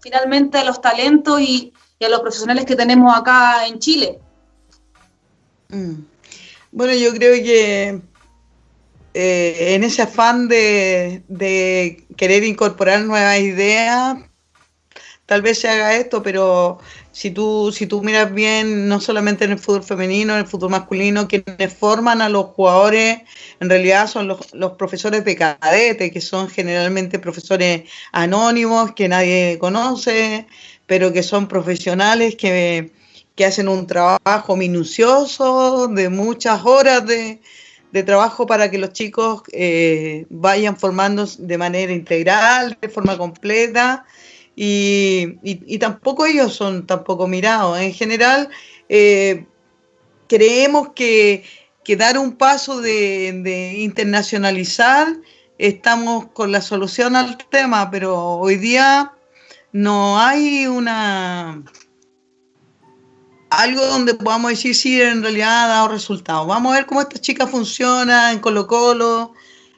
finalmente a los talentos y, a los profesionales que tenemos acá en Chile. Mm. Bueno, yo creo que eh, en ese afán de, querer incorporar nuevas ideas, tal vez se haga esto, pero si tú, miras bien, no solamente en el fútbol femenino, en el fútbol masculino, quienes forman a los jugadores en realidad son los, profesores de cadete, que son generalmente profesores anónimos que nadie conoce, pero que son profesionales que hacen un trabajo minucioso de muchas horas de, trabajo para que los chicos eh, vayan formando de manera integral, de forma completa, y, tampoco ellos son tampoco mirados. En general, eh, creemos que, dar un paso de, de internacionalizar, estamos con la solución al tema, pero hoy día no hay una algo donde podamos decir si en realidad ha dado resultados. Vamos a ver cómo esta chica funciona en Colo Colo.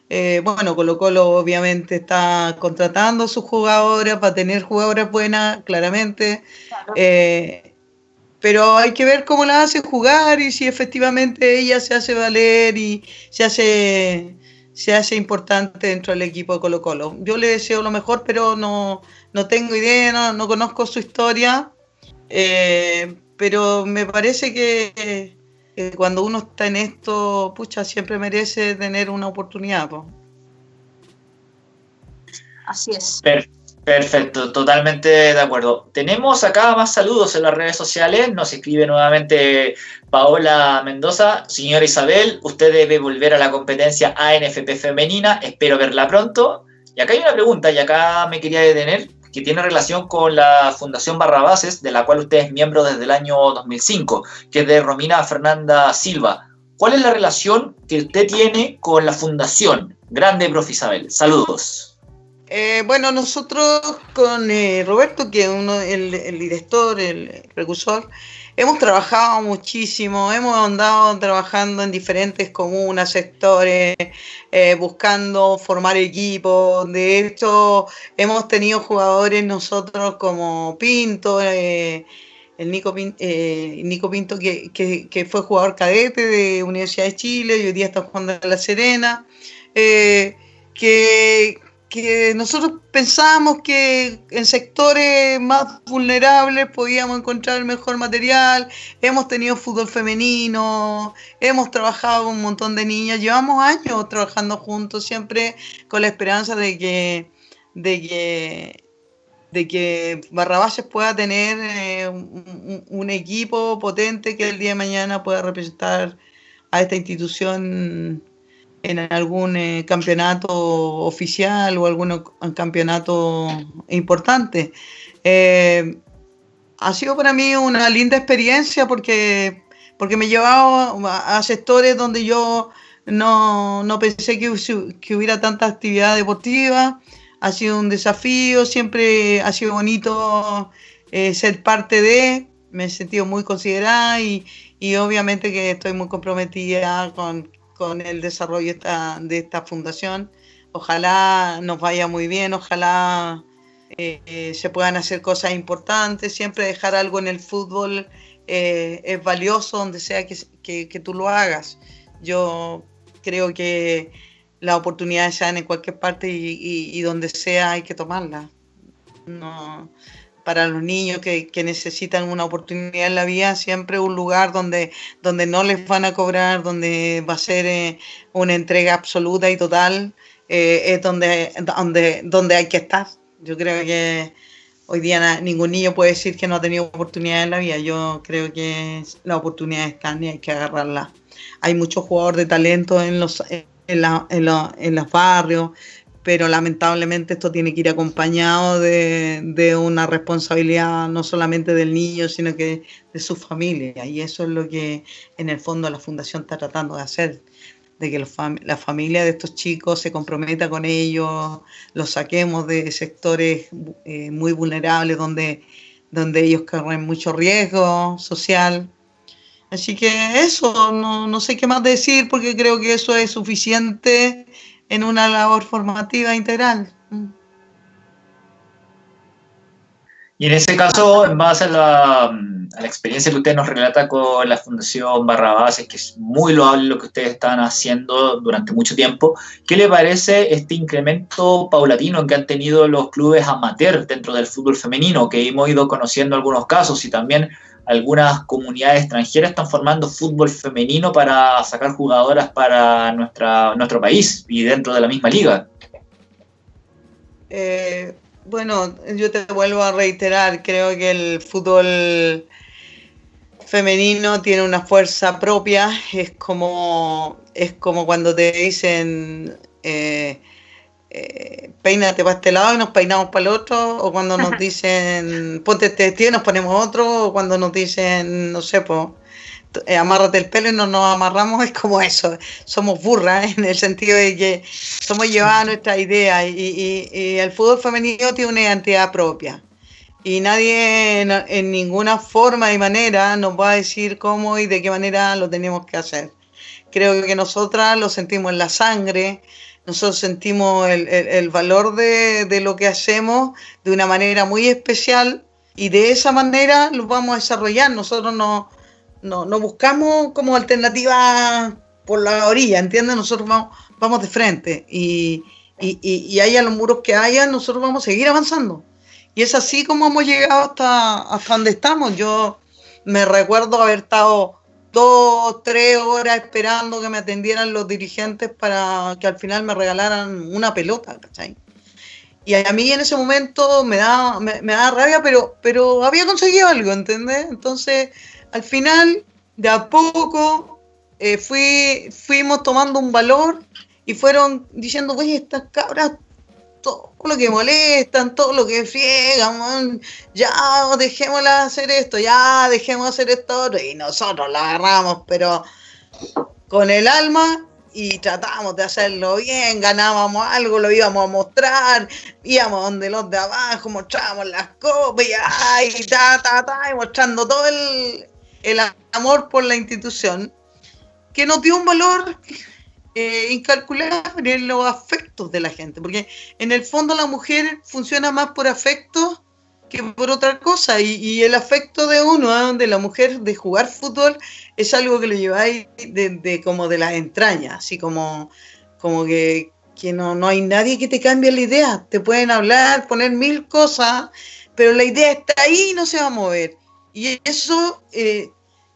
Eh, bueno, Colo Colo obviamente está contratando a sus jugadoras para tener jugadoras buenas, claramente. Eh, pero hay que ver cómo la hace jugar y si efectivamente ella se hace valer y se hace, se hace importante dentro del equipo de Colo Colo. Yo le deseo lo mejor, pero no, no tengo idea, no, no conozco su historia. Eh, pero me parece que, cuando uno está en esto, pucha, siempre merece tener una oportunidad. Así es. Perfecto, totalmente de acuerdo. Tenemos acá más saludos en las redes sociales. Nos escribe nuevamente Paola Mendoza. Señora Isabel, usted debe volver a la competencia ANFP femenina. Espero verla pronto. Y acá hay una pregunta, y acá me quería detener que tiene relación con la Fundación Barrabases, de la cual usted es miembro desde el año 2005, que es de Romina Fernanda Silva. ¿Cuál es la relación que usted tiene con la Fundación? Grande, profe Isabel. Saludos. Eh, bueno, nosotros con eh, Roberto, que es uno, el, el director, el precursor, hemos trabajado muchísimo, hemos andado trabajando en diferentes comunas, sectores, eh, buscando formar equipos. De hecho, hemos tenido jugadores nosotros como Pinto, eh, el Nico, eh, Pinto, que, que, fue jugador cadete de Universidad de Chile y hoy día está jugando en La Serena. que, que nosotros pensábamos que en sectores más vulnerables podíamos encontrar el mejor material, hemos tenido fútbol femenino, hemos trabajado con un montón de niñas, llevamos años trabajando juntos, siempre con la esperanza de que, de que, de que Barrabases pueda tener eh, un equipo potente que el día de mañana pueda representar a esta institución en algún eh, campeonato oficial o algún campeonato importante. Eh, ha sido para mí una linda experiencia porque, porque me he llevado a, sectores donde yo no, no pensé que, que hubiera tanta actividad deportiva. Ha sido un desafío, siempre ha sido bonito eh, ser parte de, me he sentido muy considerada y, y obviamente que estoy muy comprometida con, con el desarrollo esta, de esta fundación. Ojalá nos vaya muy bien, ojalá eh, eh, se puedan hacer cosas importantes, siempre dejar algo en el fútbol eh, es valioso donde sea que, que, tú lo hagas. Yo creo que las oportunidades sean en cualquier parte y, y, y donde sea hay que tomarlas. No, para los niños que, que, necesitan una oportunidad en la vida, siempre un lugar donde, donde no les van a cobrar, donde va a ser eh, una entrega absoluta y total, eh, es donde, donde, donde hay que estar. Yo creo que hoy día ningún niño puede decir que no ha tenido oportunidad en la vida. Yo creo que las oportunidades están y hay que agarrarlas. Hay muchos jugadores de talento en los, en, la, en, la, en los barrios, pero lamentablemente esto tiene que ir acompañado de, una responsabilidad no solamente del niño, sino que de su familia. Y eso es lo que en el fondo la fundación está tratando de hacer, de que la familia de estos chicos se comprometa con ellos, los saquemos de sectores eh, muy vulnerables donde, donde ellos corren mucho riesgo social. Así que eso, no, no sé qué más decir porque creo que eso es suficiente en una labor formativa integral. Y en ese caso, en base a la, experiencia que usted nos relata con la Fundación Barrabases, que es muy loable lo que ustedes están haciendo durante mucho tiempo, ¿qué le parece este incremento paulatino que han tenido los clubes amateur dentro del fútbol femenino? Que hemos ido conociendo algunos casos y también algunas comunidades extranjeras están formando fútbol femenino para sacar jugadoras para nuestra, nuestro país y dentro de la misma liga. Eh, bueno, yo te vuelvo a reiterar, creo que el fútbol femenino tiene una fuerza propia, es como, es como cuando te dicen... Eh, eh, peínate para este lado y nos peinamos para el otro, o cuando nos dicen ponte este vestido y nos ponemos otro, o cuando nos dicen, no sé, pues, eh, amárrate el pelo y no nos amarramos, es como eso, somos burras en el sentido de que somos llevadas a nuestra idea y, y, y, el fútbol femenino tiene una identidad propia. Y nadie en, en ninguna forma y manera nos va a decir cómo y de qué manera lo tenemos que hacer. Creo que nosotras lo sentimos en la sangre, nosotros sentimos el, el, valor de, de, lo que hacemos de una manera muy especial y de esa manera lo vamos a desarrollar. Nosotros no, no, no buscamos como alternativa por la orilla, ¿entiendes? Nosotros vamos, vamos de frente y, y, y, y haya los muros que haya, nosotros vamos a seguir avanzando. Y es así como hemos llegado hasta, hasta donde estamos. Yo me recuerdo haber estado dos, tres horas esperando que me atendieran los dirigentes para que al final me regalaran una pelota, ¿cachai? Y a mí en ese momento me da, me, me da rabia, pero, pero había conseguido algo, ¿entendés? Entonces, al final, de a poco, eh, fui, fuimos tomando un valor y fueron diciendo, oye, estas cabras todo lo que molestan, todo lo que friegan, ya dejémosla hacer esto, ya dejemos hacer esto, y nosotros la agarramos, pero con el alma y tratamos de hacerlo bien, ganábamos algo, lo íbamos a mostrar, íbamos donde los de abajo, mostrábamos las copas y, ta, ta, ta, y mostrando todo el, el amor por la institución, que nos dio un valor eh, incalculable en los afectos de la gente, porque en el fondo la mujer funciona más por afecto que por otra cosa, y, y el afecto de uno, ¿eh? de la mujer, de jugar fútbol, es algo que lo lleváis de, de, como de las entrañas, así como, como que, que no, no hay nadie que te cambie la idea, te pueden hablar, poner mil cosas, pero la idea está ahí y no se va a mover. Y eso eh,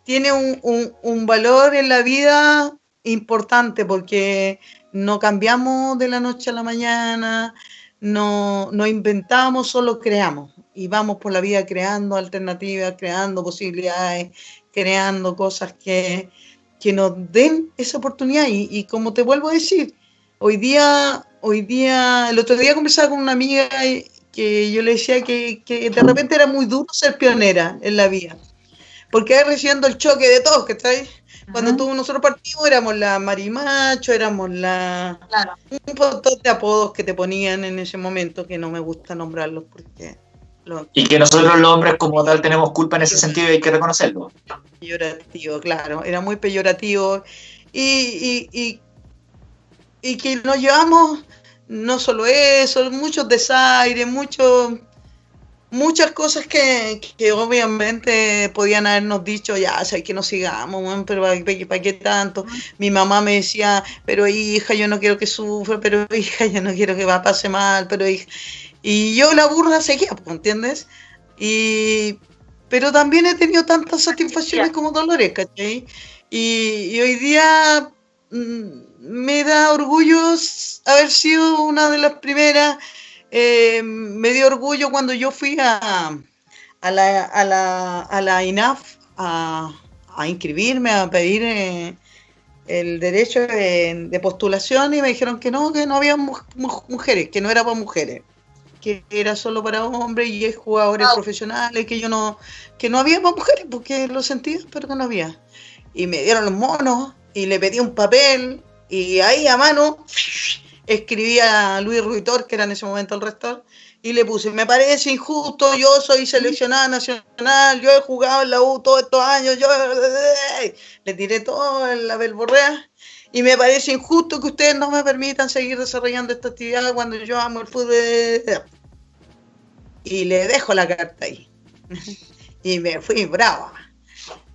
tiene un, un, un valor en la vida importante porque no cambiamos de la noche a la mañana, no, no inventamos, solo creamos. Y vamos por la vida creando alternativas, creando posibilidades, creando cosas que, que nos den esa oportunidad. Y, y, como te vuelvo a decir, hoy día, hoy día, el otro día conversaba con una amiga que yo le decía que, que de repente era muy duro ser pionera en la vida, porque recibiendo el choque de todos, que está ahí Cuando tú, nosotros partimos éramos la marimacho, éramos la... Claro. Un montón de apodos que te ponían en ese momento que no me gusta nombrarlos porque... Y que nosotros los hombres como tal tenemos culpa en ese sentido y hay que reconocerlo. peyorativo, claro, era muy peyorativo. Y, y, y, y que nos llevamos no solo eso, muchos desaires, muchos muchas cosas que, que obviamente podían habernos dicho, ya, o que no sigamos, pero ¿para qué, para qué tanto? Mi mamá me decía, pero hija, yo no quiero que sufra, pero hija, yo no quiero que va pase mal, pero hija. Y yo la burra seguía, ¿entiendes? Y, pero también he tenido tantas satisfacciones como dolores, ¿cachai? Y, y hoy día mm, me da orgullo haber sido una de las primeras eh, me dio orgullo cuando yo fui a, a, la, a, la, a la INAF a, a inscribirme, a pedir eh, el derecho de, de, postulación y me dijeron que no, que no había mu mujeres, que no era para mujeres, que era solo para hombres y jugadores oh. profesionales, que yo no, que no había para mujeres, porque lo sentía, pero que no había. Y me dieron los monos y le pedí un papel y ahí a mano escribí a Luis Ruitor, que era en ese momento el rector, y le puse, me parece injusto, yo soy seleccionada nacional, yo he jugado en la U todos estos años, yo le tiré todo en la belborrea, y me parece injusto que ustedes no me permitan seguir desarrollando esta actividad cuando yo amo el fútbol. Y le dejo la carta ahí. y me fui brava.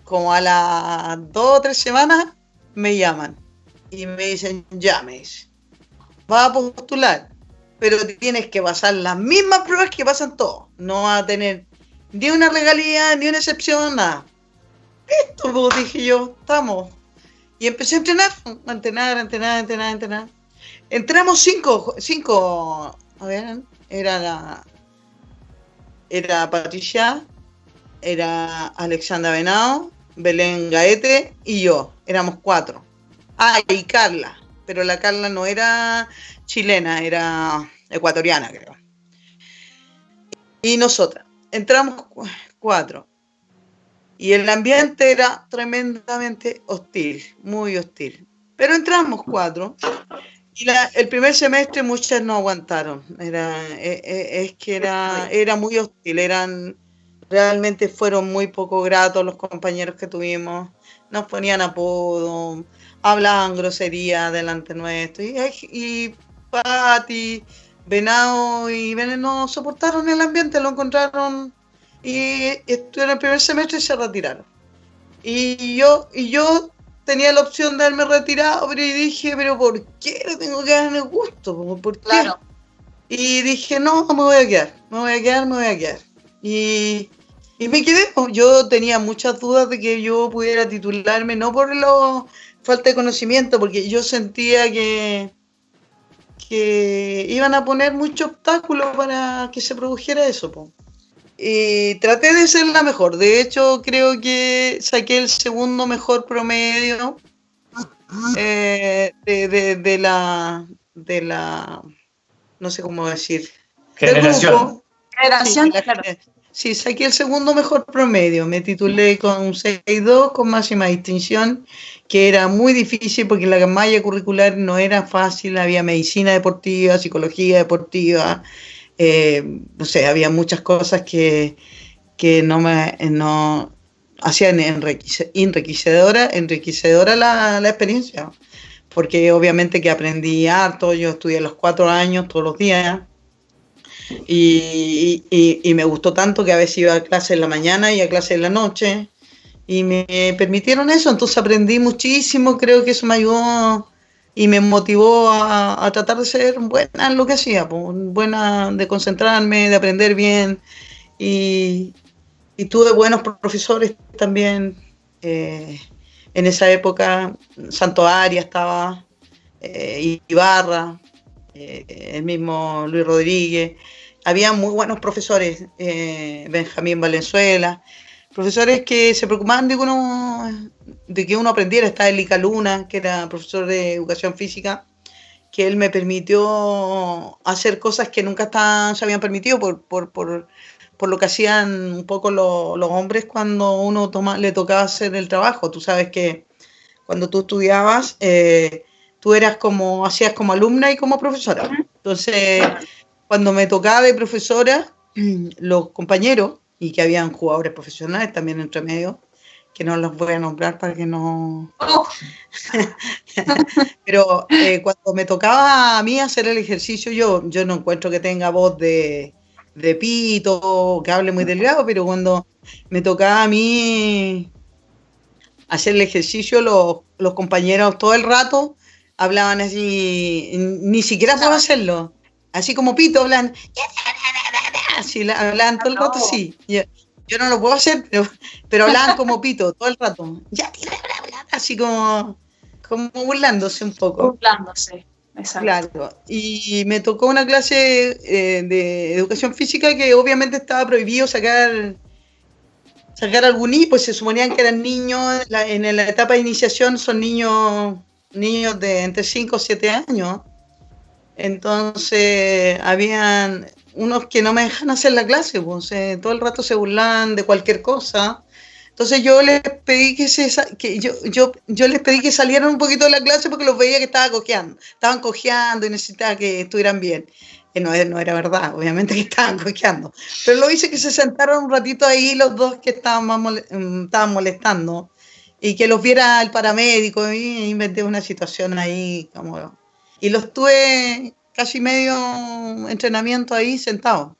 Como a las dos o tres semanas me llaman y me dicen, llames vas a postular, pero tienes que pasar las mismas pruebas que pasan todos. No vas a tener ni una regalía, ni una excepción, nada. Esto, pues, dije yo, estamos. Y empecé a entrenar, a entrenar, a entrenar, entrenar, a entrenar. Entramos cinco, cinco, a ver, era la, era Patricia, era Alexandra Venado, Belén Gaete y yo, éramos cuatro. Ah, y Carla, pero la Carla no era chilena, era ecuatoriana, creo. Y nosotras, entramos cuatro. Y el ambiente era tremendamente hostil, muy hostil. Pero entramos cuatro. Y el primer semestre muchas no aguantaron. Era, e, e, es que era, era muy hostil. Eran, realmente fueron muy poco gratos los compañeros que tuvimos. Nos ponían apodo, hablaban grosería delante nuestro. Y, y Pati, Venado y Veneno soportaron el ambiente, lo encontraron y estuvieron el primer semestre y se retiraron. Y yo, y yo tenía la opción de haberme retirado, pero dije, pero ¿por qué no tengo que darme gusto? ¿Por qué? Claro. Y dije, no, me voy a quedar, me voy a quedar, me voy a quedar. Y, y me quedé. Yo tenía muchas dudas de que yo pudiera titularme, no por los falta de conocimiento, porque yo sentía que, que iban a poner mucho obstáculo para que se produjera eso. Y traté de ser la mejor. De hecho, creo que saqué el segundo mejor promedio eh, de, de, la de la no sé cómo decir generación. Generación, claro. Sí, saqué el segundo mejor promedio. Me titulé con un 6.2 con máxima distinción, que era muy difícil porque la malla curricular no era fácil. Había medicina deportiva, psicología deportiva, eh, no sé, había muchas cosas que, que no me no hacían enriquecedora, enriquecedora la, la experiencia. Porque obviamente que aprendí harto, yo estudié los cuatro años todos los días y, me gustó tanto que a veces iba a clase en la mañana y a clase en la noche. Y me permitieron eso, entonces aprendí muchísimo, creo que eso me ayudó y me motivó a, tratar de ser buena en lo que hacía, pues, buena de concentrarme, de aprender bien. Y, tuve buenos profesores también. Eh, en esa época, Santo Arias estaba, eh, Ibarra, eh, el mismo Luis Rodríguez, había muy buenos profesores, eh, Benjamín Valenzuela, profesores que se preocupaban de que uno, de que uno aprendiera. Está Elica Luna, que era profesor de educación física, que él me permitió hacer cosas que nunca se habían permitido por, por, por, por, lo que hacían un poco los hombres cuando uno toma, le tocaba hacer el trabajo. Tú sabes que cuando tú estudiabas, eh, tú eras como, hacías como alumna y como profesora. Entonces, cuando me tocaba de profesora, los compañeros, y que habían jugadores profesionales también entre medio, que no los voy a nombrar para que no... Oh. Pero eh, cuando me tocaba a mí hacer el ejercicio, yo, yo no encuentro que tenga voz de, de pito, que hable muy delgado, pero cuando me tocaba a mí hacer el ejercicio, los, los compañeros todo el rato hablaban así, ni siquiera puedo hacerlo, así como pito, hablan, así hablaban todo el rato, sí. Yo, no lo puedo hacer, pero, pero hablaban como pito todo el rato, así como, como burlándose un poco. Burlándose. Claro, y me tocó una clase eh, de educación física que obviamente estaba prohibido sacar sacar algún I, pues se suponían que eran niños, en la etapa de iniciación son niños niños de entre 5 o 7 años. Entonces, habían unos que no me dejan hacer la clase, pues, eh, todo el rato se burlan de cualquier cosa. Entonces yo les pedí que se que yo, yo, yo les pedí que salieran un poquito de la clase porque los veía que estaban cojeando, estaban cojeando y necesitaba que estuvieran bien. Que no, no era verdad, obviamente que estaban cojeando. Pero lo hice que se sentaron un ratito ahí los dos que estaban, más mm, estaban molestando y que los viera el paramédico y inventé una situación ahí como... Y los tuve casi medio entrenamiento ahí sentado.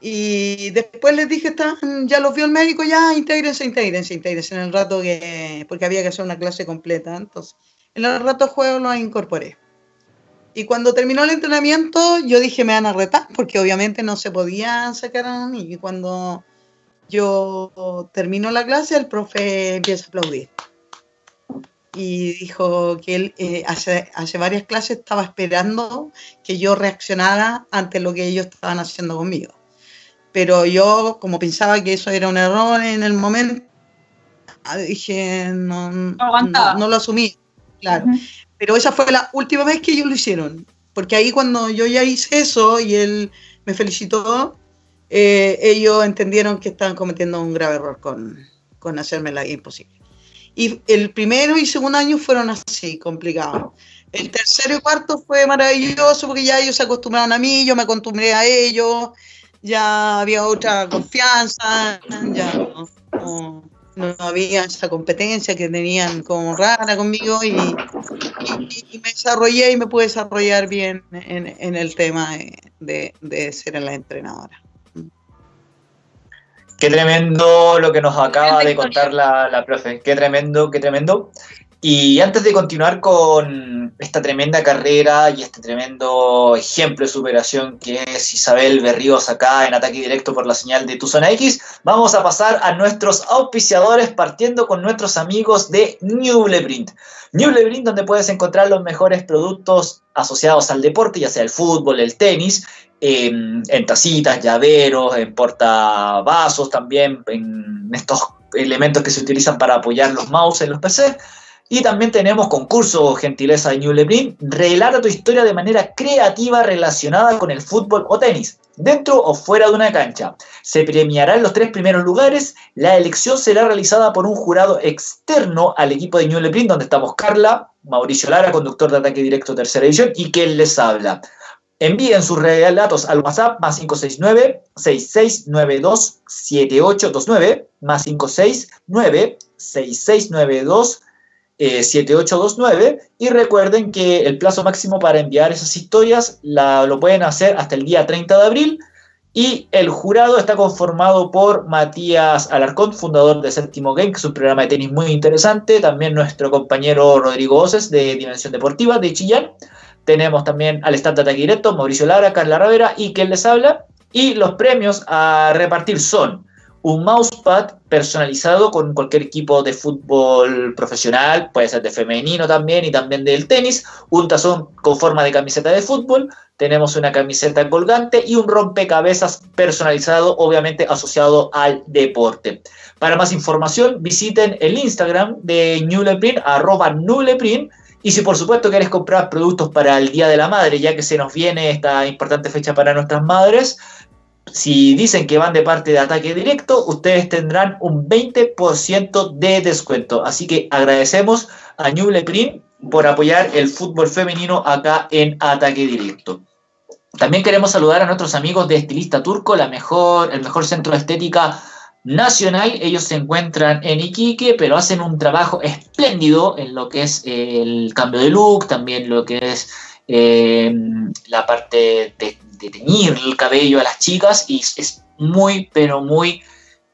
Y después les dije, están, ya los vio el médico, ya intégrense, intégrense, intégrense en el rato que, porque había que hacer una clase completa. Entonces, en el rato juego los incorporé. Y cuando terminó el entrenamiento, yo dije, me van a retar, porque obviamente no se podían sacar a mí. Y cuando yo termino la clase, el profe empieza a aplaudir. Y dijo que él eh, hace, hace varias clases estaba esperando que yo reaccionara ante lo que ellos estaban haciendo conmigo pero yo como pensaba que eso era un error en el momento, ah, dije, no, no, lo asumí, claro. Pero esa fue la última vez que ellos lo hicieron, porque ahí cuando yo ya hice eso y él me felicitó, eh, ellos entendieron que estaban cometiendo un grave error con, con hacerme la imposible. Y el primero y segundo año fueron así, complicados. El tercero y cuarto fue maravilloso porque ya ellos se acostumbraron a mí, yo me acostumbré a ellos, ya había otra confianza, ya no, había esa competencia que tenían como rara conmigo y, me desarrollé y me pude desarrollar bien en, el tema de, de, ser la entrenadora. Qué tremendo lo que nos acaba de contar la, la profe, qué tremendo, qué tremendo. Y antes de continuar con esta tremenda carrera y este tremendo ejemplo de superación que es Isabel Berríos acá en ataque directo por la señal de Tu Zona X, vamos a pasar a nuestros auspiciadores partiendo con nuestros amigos de Newleprint. Newleprint donde puedes encontrar los mejores productos asociados al deporte, ya sea el fútbol, el tenis, en, tacitas, llaveros, en portavasos también, en estos elementos que se utilizan para apoyar los mouse en los PC y también tenemos concurso Gentileza de New Lebrun. Relata tu historia de manera creativa relacionada con el fútbol o tenis, dentro o fuera de una cancha. Se premiarán los tres primeros lugares. La elección será realizada por un jurado externo al equipo de New Lebrun, donde estamos Carla, Mauricio Lara, conductor de ataque directo tercera edición, y quien les habla. Envíen sus relatos al WhatsApp más 569-6692-7829, más 569-6692 7829 y recuerden que el plazo máximo para enviar esas historias lo pueden hacer hasta el día 30 de abril. Y el jurado está conformado por Matías Alarcón, fundador de Séptimo Game, que es un programa de tenis muy interesante, también nuestro compañero Rodrigo Oces de Dimensión Deportiva de Chillán, tenemos también al stand de ataque directo, Mauricio Lara, Carla Ravera y quien les habla, y los premios a repartir son un mousepad personalizado con cualquier equipo de fútbol profesional, puede ser de femenino también y también del tenis, un tazón con forma de camiseta de fútbol, tenemos una camiseta colgante y un rompecabezas personalizado, obviamente asociado al deporte. Para más información, visiten el Instagram de Newleprint, arroba Newleprint, y si por supuesto quieres comprar productos para el Día de la Madre, ya que se nos viene esta importante fecha para nuestras madres, si dicen que van de parte de ataque directo, ustedes tendrán un 20% de descuento. Así que agradecemos a Ñuble Print por apoyar el fútbol femenino acá en ataque directo. También queremos saludar a nuestros amigos de Estilista Turco, la mejor, el mejor centro de estética nacional. Ellos se encuentran en Iquique, pero hacen un trabajo espléndido en lo que es el cambio de look, también lo que es eh, la parte de, teñir el cabello a las chicas y es muy, pero muy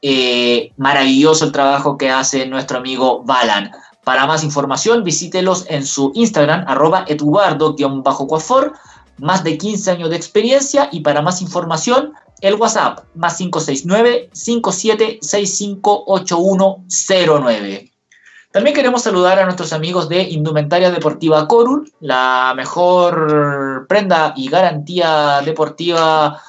eh, maravilloso el trabajo que hace nuestro amigo Balan. Para más información, visítelos en su Instagram, arroba eduardo-coafor, más de 15 años de experiencia y para más información, el WhatsApp, más 569-57658109. También queremos saludar a nuestros amigos de Indumentaria Deportiva Corul, la mejor prenda y garantía deportiva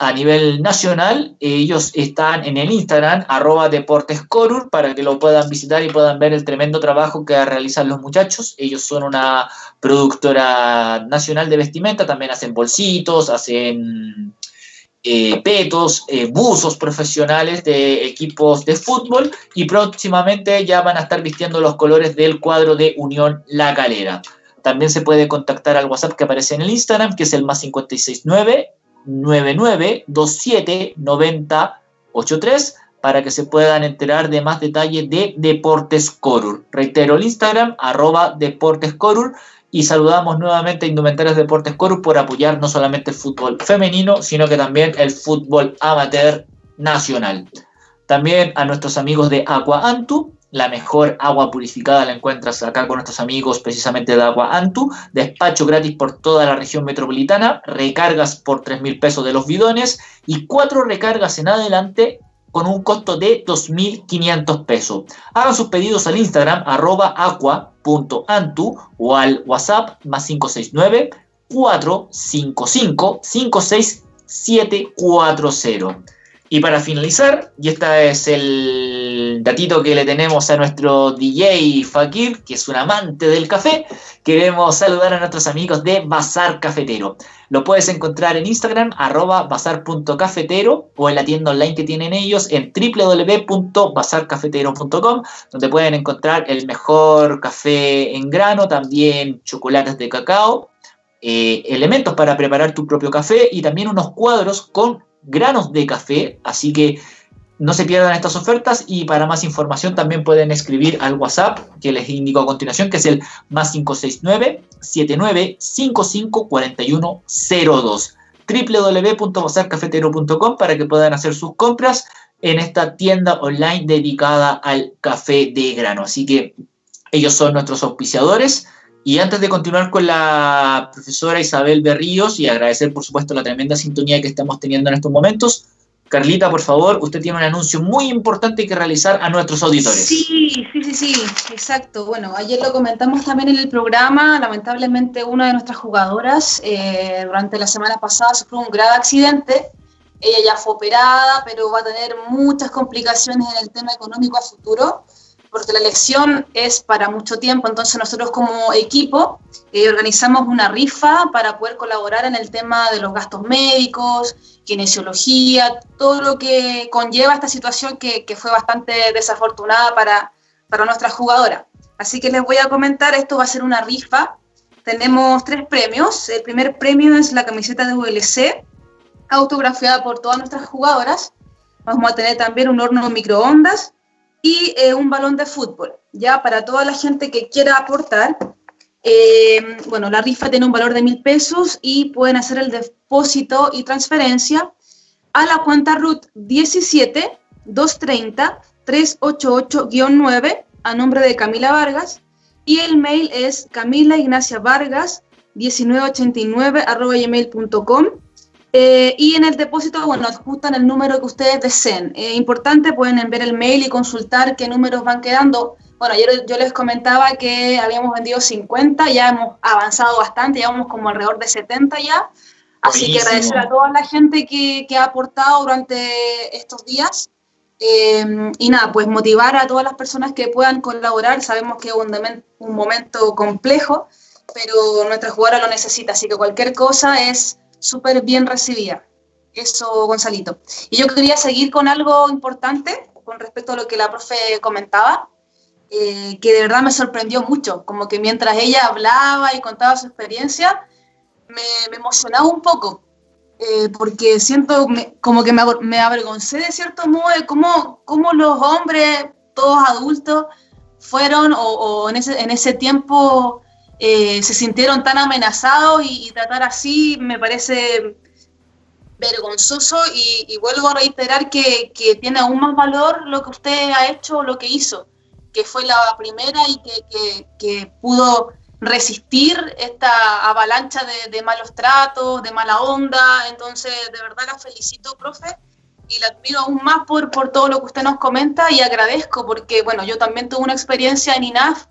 a nivel nacional. Ellos están en el Instagram, arroba Deportes para que lo puedan visitar y puedan ver el tremendo trabajo que realizan los muchachos. Ellos son una productora nacional de vestimenta, también hacen bolsitos, hacen eh, petos, eh, buzos profesionales de equipos de fútbol y próximamente ya van a estar vistiendo los colores del cuadro de Unión La Calera. También se puede contactar al WhatsApp que aparece en el Instagram, que es el más 569 99279083 para que se puedan enterar de más detalles de Deportes Corur. Reitero el Instagram, arroba Deportes Corur, y saludamos nuevamente a Indumentarios Deportes Corur por apoyar no solamente el fútbol femenino, sino que también el fútbol amateur nacional. También a nuestros amigos de Aqua Antu, la mejor agua purificada la encuentras acá con nuestros amigos precisamente de Agua Antu. Despacho gratis por toda la región metropolitana. Recargas por 3 mil pesos de los bidones. Y cuatro recargas en adelante con un costo de 2.500 pesos. Hagan sus pedidos al Instagram arroba aqua.antu o al WhatsApp más 569 455 56740. Y para finalizar, y este es el datito que le tenemos a nuestro DJ Fakir, que es un amante del café, queremos saludar a nuestros amigos de Bazar Cafetero. Lo puedes encontrar en Instagram, arroba bazar.cafetero, o en la tienda online que tienen ellos en www.bazarcafetero.com, donde pueden encontrar el mejor café en grano, también chocolates de cacao, eh, elementos para preparar tu propio café y también unos cuadros con granos de café, así que no se pierdan estas ofertas y para más información también pueden escribir al WhatsApp que les indico a continuación, que es el más 569 7955 4102 www.bazarcafetero.com para que puedan hacer sus compras en esta tienda online dedicada al café de grano. Así que ellos son nuestros auspiciadores y antes de continuar con la profesora Isabel Berríos y agradecer, por supuesto, la tremenda sintonía que estamos teniendo en estos momentos, Carlita, por favor, usted tiene un anuncio muy importante que realizar a nuestros auditores. Sí, sí, sí, sí, exacto. Bueno, ayer lo comentamos también en el programa. Lamentablemente, una de nuestras jugadoras eh, durante la semana pasada sufrió un grave accidente. Ella ya fue operada, pero va a tener muchas complicaciones en el tema económico a futuro porque la elección es para mucho tiempo, entonces nosotros como equipo eh, organizamos una rifa para poder colaborar en el tema de los gastos médicos, kinesiología, todo lo que conlleva esta situación que, que fue bastante desafortunada para, para nuestra jugadora. Así que les voy a comentar, esto va a ser una rifa. Tenemos tres premios. El primer premio es la camiseta de VLC, autografiada por todas nuestras jugadoras. Vamos a tener también un horno microondas, y eh, un balón de fútbol, ya para toda la gente que quiera aportar. Eh, bueno, la rifa tiene un valor de mil pesos y pueden hacer el depósito y transferencia a la cuenta RUT 17 230 388-9 a nombre de Camila Vargas y el mail es camila ignacia vargas 1989 gmail.com eh, y en el depósito, bueno, adjustan el número que ustedes deseen. Es importante, pueden ver el mail y consultar qué números van quedando. Bueno, ayer yo les comentaba que habíamos vendido 50, ya hemos avanzado bastante, ya vamos como alrededor de 70 ya. Así que agradecer a toda la gente que, que ha aportado durante estos días. Eh, y nada, pues motivar a todas las personas que puedan colaborar. Sabemos que es un, un momento complejo, pero nuestra jugadora lo necesita, así que cualquier cosa es súper bien recibida. Eso, Gonzalito. Y yo quería seguir con algo importante con respecto a lo que la profe comentaba, eh, que de verdad me sorprendió mucho, como que mientras ella hablaba y contaba su experiencia, me, emocionaba un poco, eh, porque siento como que me, me, avergoncé de cierto modo de cómo, los hombres, todos adultos, fueron o, en, ese, en ese tiempo eh, se sintieron tan amenazados y, tratar así me parece vergonzoso y, vuelvo a reiterar que, tiene aún más valor lo que usted ha hecho, lo que hizo, que fue la primera y que, que pudo resistir esta avalancha de, de, malos tratos, de mala onda. Entonces, de verdad la felicito, profe, y la admiro aún más por, por todo lo que usted nos comenta y agradezco porque, bueno, yo también tuve una experiencia en INAF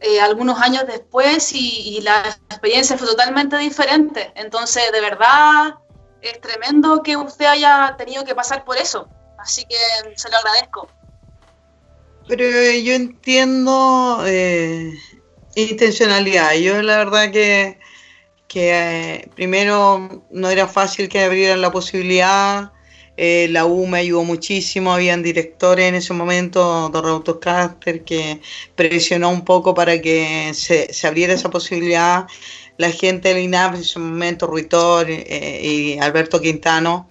eh, algunos años después y, la experiencia fue totalmente diferente. Entonces, de verdad, es tremendo que usted haya tenido que pasar por eso. Así que se lo agradezco. Pero yo entiendo eh, intencionalidad. Yo la verdad que, que eh, primero no era fácil que abrieran la posibilidad eh, la U me ayudó muchísimo, habían directores en ese momento, Don Raúl Caster, que presionó un poco para que se, abriera esa posibilidad. La gente del INAP en ese momento, Ruitor eh, y Alberto Quintano,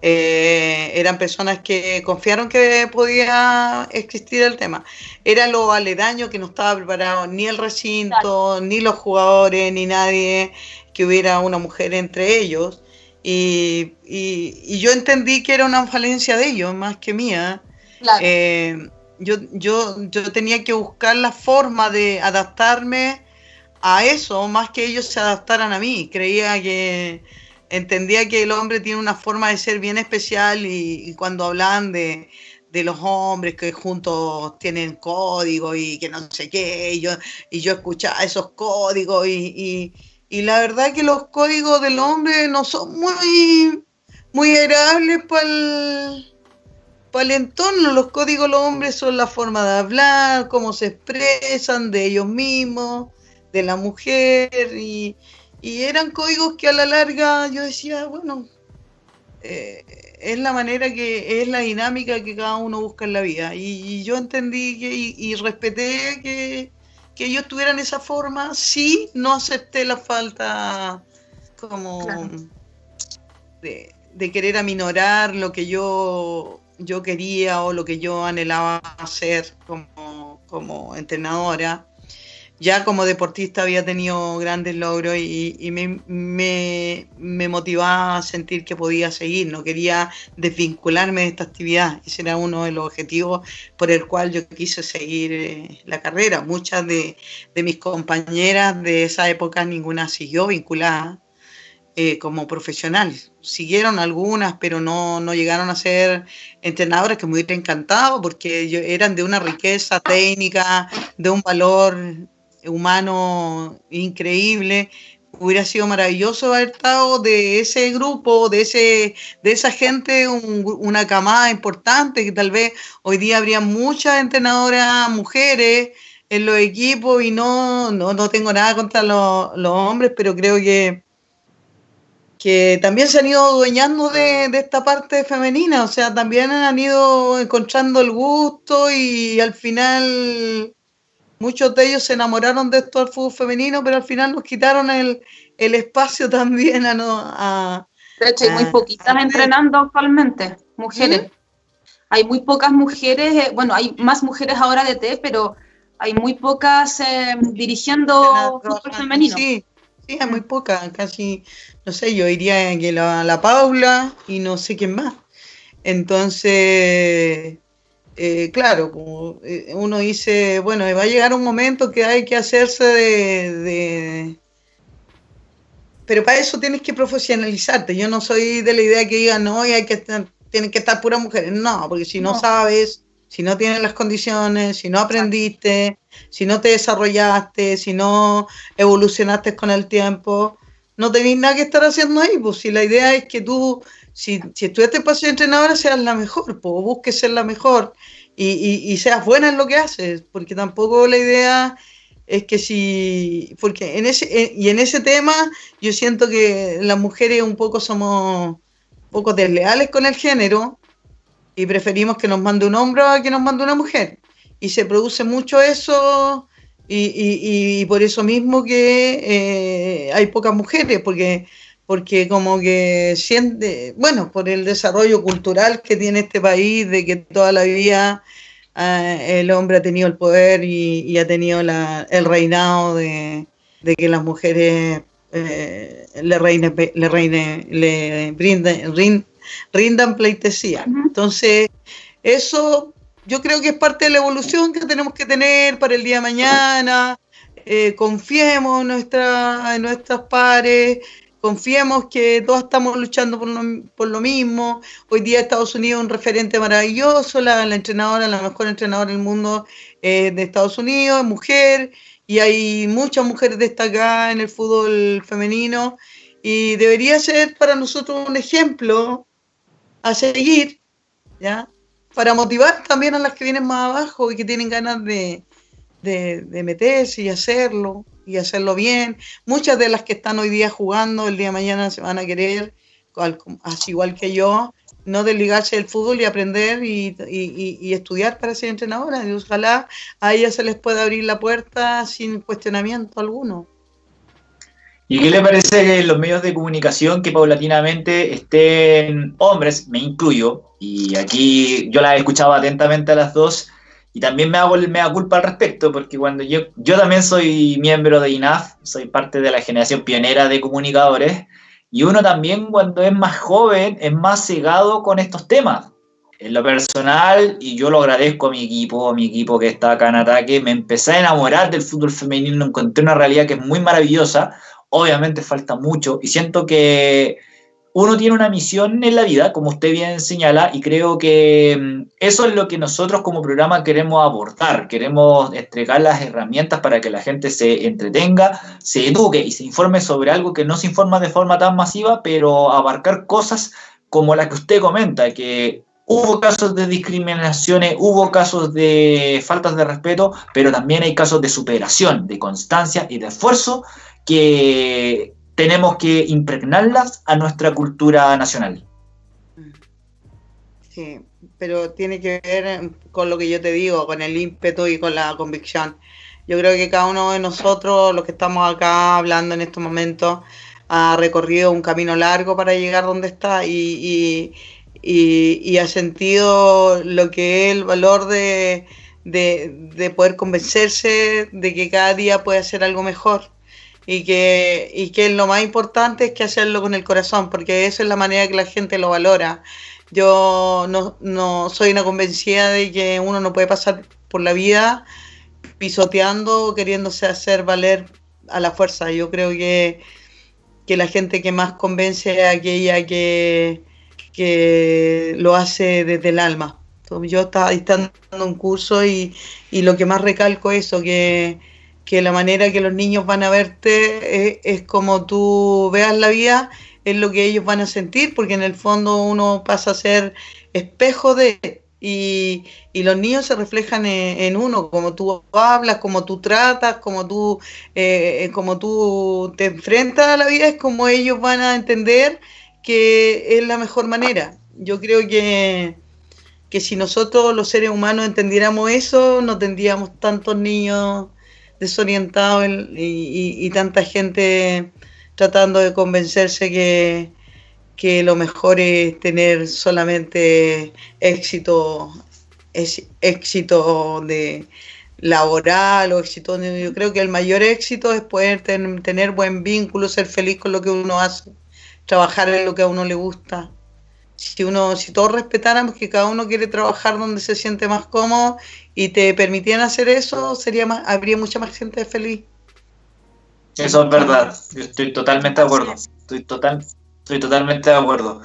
eh, eran personas que confiaron que podía existir el tema. Era lo aledaño que no estaba preparado ni el recinto, ni los jugadores, ni nadie, que hubiera una mujer entre ellos. Y, y, yo entendí que era una falencia de ellos más que mía. Eh, yo, yo, yo tenía que buscar la forma de adaptarme a eso, más que ellos se adaptaran a mí. Creía que entendía que el hombre tiene una forma de ser bien especial y, cuando hablan de, de, los hombres que juntos tienen código y que no sé qué, y yo, y yo escuchaba esos códigos y, y la verdad que los códigos del hombre no son muy, muy agradables para el, entorno. Los códigos de los hombres son la forma de hablar, cómo se expresan de ellos mismos, de la mujer. Y, eran códigos que a la larga yo decía, bueno, eh, es la manera que, es la dinámica que cada uno busca en la vida. Y, yo entendí que, y respeté que que ellos tuvieran esa forma, sí, no acepté la falta como de, querer aminorar lo que yo, yo quería o lo que yo anhelaba hacer como, como entrenadora ya como deportista había tenido grandes logros y, me, motivaba a sentir que podía seguir, no quería desvincularme de esta actividad. Ese era uno de los objetivos por el cual yo quise seguir eh, la carrera. Muchas de, mis compañeras de esa época, ninguna siguió vinculada eh, como profesional. Siguieron algunas, pero no, no llegaron a ser entrenadoras que me hubiera encantado porque eran de una riqueza técnica, de un valor humano increíble. Hubiera sido maravilloso haber estado de ese grupo, de, ese, de esa gente, una camada importante, que tal vez hoy día habría muchas entrenadoras mujeres en los equipos y no, no, tengo nada contra los, hombres, pero creo que, que también se han ido dueñando de, de, esta parte femenina, o sea, también han ido encontrando el gusto y al final muchos de ellos se enamoraron de esto del fútbol femenino, pero al final nos quitaron el, espacio también a... No, a de hecho, hay muy poquitas entrenando actualmente, mujeres. ¿Mm? Hay muy pocas mujeres, eh, bueno, hay más mujeres ahora de T, pero hay muy pocas eh, dirigiendo fútbol femenino. Sí, sí, hay muy pocas, casi, no sé, yo diría que la, la Paula y no sé quién más. Entonces, eh, claro, como eh, uno dice, bueno, va a llegar un momento que hay que hacerse de, Pero para eso tienes que profesionalizarte. Yo no soy de la idea que digan, no, hay que estar, tienen que estar puras mujeres. No, porque si no, sabes, si no tienes las condiciones, si no aprendiste, si no te desarrollaste, si no evolucionaste con el tiempo, no tenés nada que estar haciendo ahí. Pues si la idea es que tú si, si estudiaste para ser entrenadora, seas la mejor, pues, busques ser la mejor y, seas buena en lo que haces, porque tampoco la idea es que si, porque en ese, y en ese tema yo siento que las mujeres un poco somos poco desleales con el género y preferimos que nos mande un hombre a que nos mande una mujer. Y se produce mucho eso y, por eso mismo que eh, hay pocas mujeres, porque, porque como que siente, bueno, por el desarrollo cultural que tiene este país, de que toda la vida eh, el hombre ha tenido el poder y, ha tenido el reinado de, que las mujeres eh, le, reine, le, reine, le rindan pleitesía. Entonces, eso yo creo que es parte de la evolución que tenemos que tener para el día de mañana. Eh, confiemos en, nuestra, en nuestras pares, confiemos que todos estamos luchando por lo, por lo, mismo. Hoy día Estados Unidos es un referente maravilloso, la, entrenadora, la mejor entrenadora del mundo eh, de Estados Unidos, es mujer, y hay muchas mujeres destacadas en el fútbol femenino, y debería ser para nosotros un ejemplo a seguir, ¿ya? para motivar también a las que vienen más abajo y que tienen ganas de, meterse y hacerlo y hacerlo bien. Muchas de las que están hoy día jugando, el día de mañana se van a querer, así igual que yo, no desligarse del fútbol y aprender y, estudiar para ser entrenadora. Y ojalá a ellas se les pueda abrir la puerta sin cuestionamiento alguno. ¿Y qué le parece los medios de comunicación que paulatinamente estén hombres, me incluyo, y aquí yo la he escuchado atentamente a las dos, y también me hago me da culpa al respecto, porque cuando yo, yo también soy miembro de INAF, soy parte de la generación pionera de comunicadores, y uno también cuando es más joven es más cegado con estos temas. En lo personal, y yo lo agradezco a mi equipo, a mi equipo que está acá en ataque, me empecé a enamorar del fútbol femenino, encontré una realidad que es muy maravillosa, Obviamente falta mucho y siento que uno tiene una misión en la vida, como usted bien señala, y creo que mm, eso es lo que nosotros como programa queremos abordar. Queremos entregar las herramientas para que la gente se entretenga, se eduque y se informe sobre algo que no se informa de forma tan masiva, pero abarcar cosas como la que usted comenta, que hubo casos de discriminaciones, hubo casos de faltas de respeto, pero también hay casos de superación, de constancia y de esfuerzo que tenemos que impregnarlas a nuestra cultura nacional. Sí, pero tiene que ver con lo que yo te digo, con el ímpetu y con la convicción. Yo creo que cada uno de nosotros, los que estamos acá hablando en estos momentos, ha recorrido un camino largo para llegar donde está y, y, ha sentido lo que es el valor de, de poder convencerse de que cada día puede hacer algo mejor y que, y que lo más importante es que hacerlo con el corazón, porque esa es la manera que la gente lo valora. Yo no, no soy una convencida de que uno no puede pasar por la vida pisoteando, queriéndose hacer valer a la fuerza. Yo creo que, que la gente que más convence es aquella que, que lo hace desde el alma. Yo estaba dando un curso y, y lo que más recalco es eso, que, que la manera que los niños van a verte es, como tú veas la vida, es lo que ellos van a sentir, porque en el fondo uno pasa a ser espejo de... Y, los niños se reflejan en, uno, como tú hablas, como tú tratas, como tú, eh, como tú te enfrentas a la vida, es como ellos van a entender que es la mejor manera. Yo creo que, que si nosotros los seres humanos entendiéramos eso, no tendríamos tantos niños desorientado y, tanta gente tratando de convencerse que, que lo mejor es tener solamente éxito, éxito de laboral o éxito, yo creo que el mayor éxito es poder tener buen vínculo, ser feliz con lo que uno hace, trabajar en lo que a uno le gusta si uno, si todos respetáramos que cada uno quiere trabajar donde se siente más cómodo y te permitieran hacer eso, sería más, habría mucha más gente feliz. Eso es verdad, estoy totalmente de acuerdo. Estoy total, estoy totalmente de acuerdo.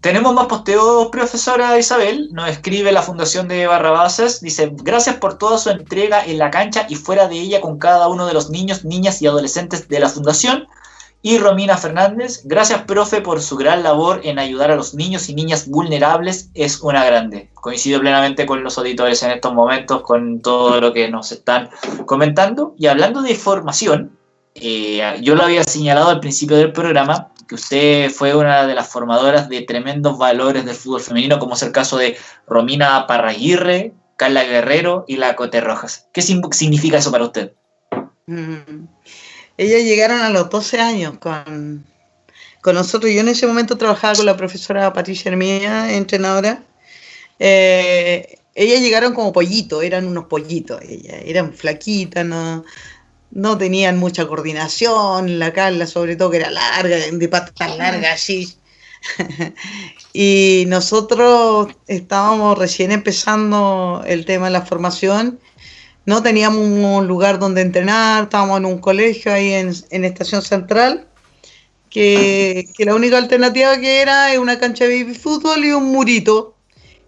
Tenemos más posteos, profesora Isabel. Nos escribe la Fundación de Barrabases. Dice, gracias por toda su entrega en la cancha y fuera de ella con cada uno de los niños, niñas y adolescentes de la Fundación. Y Romina Fernández, gracias profe por su gran labor en ayudar a los niños y niñas vulnerables, es una grande. Coincido plenamente con los auditores en estos momentos, con todo lo que nos están comentando. Y hablando de formación, eh, yo lo había señalado al principio del programa, que usted fue una de las formadoras de tremendos valores del fútbol femenino, como es el caso de Romina Parraguirre, Carla Guerrero y la Cote Rojas. ¿Qué significa eso para usted? Mm. Ellas llegaron a los 12 años con, con nosotros. Yo en ese momento trabajaba con la profesora Patricia Hermía, entrenadora. Eh, ellas llegaron como pollitos, eran unos pollitos, ellas eran flaquitas, no, no tenían mucha coordinación, la Carla sobre todo que era larga, de patas largas así. y nosotros estábamos recién empezando el tema de la formación, no teníamos un lugar donde entrenar, estábamos en un colegio ahí en, en Estación Central, que, la única alternativa que era es una cancha de baby fútbol y un murito,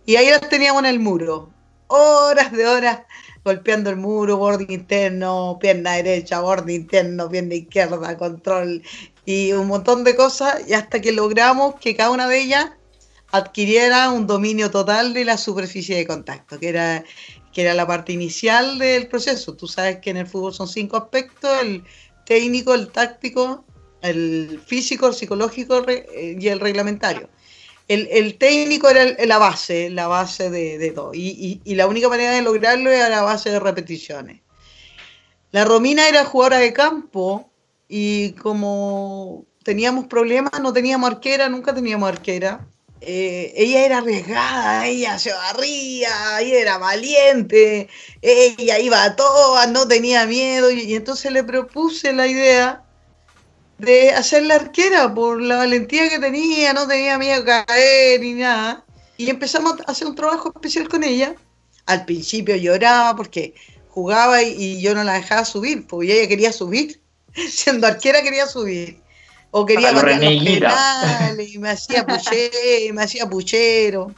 y ahí las teníamos en el muro, horas de horas golpeando el muro, borde interno, pierna derecha, borde interno, pierna izquierda, control y un montón de cosas, y hasta que logramos que cada una de ellas adquiriera un dominio total de la superficie de contacto, que era, que era la parte inicial del proceso. Tú sabes que en el fútbol son cinco aspectos, el técnico, el táctico, el físico, el psicológico y el reglamentario el, técnico era la base, la base de, todo. Y, la única manera de lograrlo era la base de repeticiones. La Romina era jugadora de campo y como teníamos problemas, no teníamos arquera, nunca teníamos arquera. Eh, ella era arriesgada, ella se barría, ella era valiente, ella iba a todas, no tenía miedo y entonces le propuse la idea de hacer la arquera por la valentía que tenía, no tenía miedo a caer ni nada. Y empezamos a hacer un trabajo especial con ella. Al principio lloraba porque jugaba y, yo no la dejaba subir, porque ella quería subir. Siendo arquera quería subir. O quería los penales, y me hacía puchero, me hacía puchero.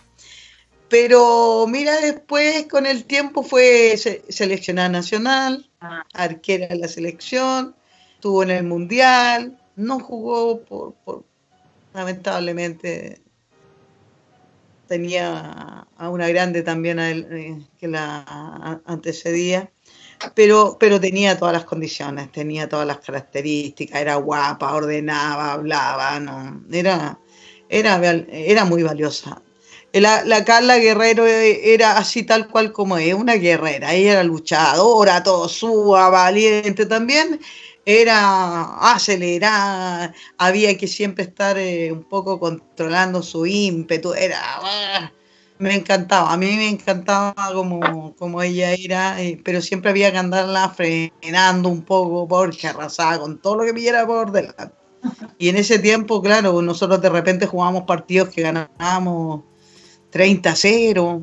Pero mira, después con el tiempo fue seleccionada nacional, ah. arquera de la selección, estuvo en el Mundial, no jugó por, lamentablemente tenía a una grande también eh, que la antecedía, pero, pero tenía todas las condiciones, tenía todas las características, era guapa, ordenaba, hablaba, no, era, era, era muy valiosa. La, la, Carla Guerrero era así tal cual como es, una guerrera, ella era luchadora, todo suba, valiente también, era acelerada, había que siempre estar eh, un poco controlando su ímpetu, era... Me encantaba, a mí me encantaba como, como ella era, eh, pero siempre había que andarla frenando un poco porque arrasaba con todo lo que pidiera por delante. Y en ese tiempo, claro, nosotros de repente jugábamos partidos que ganábamos 30-0,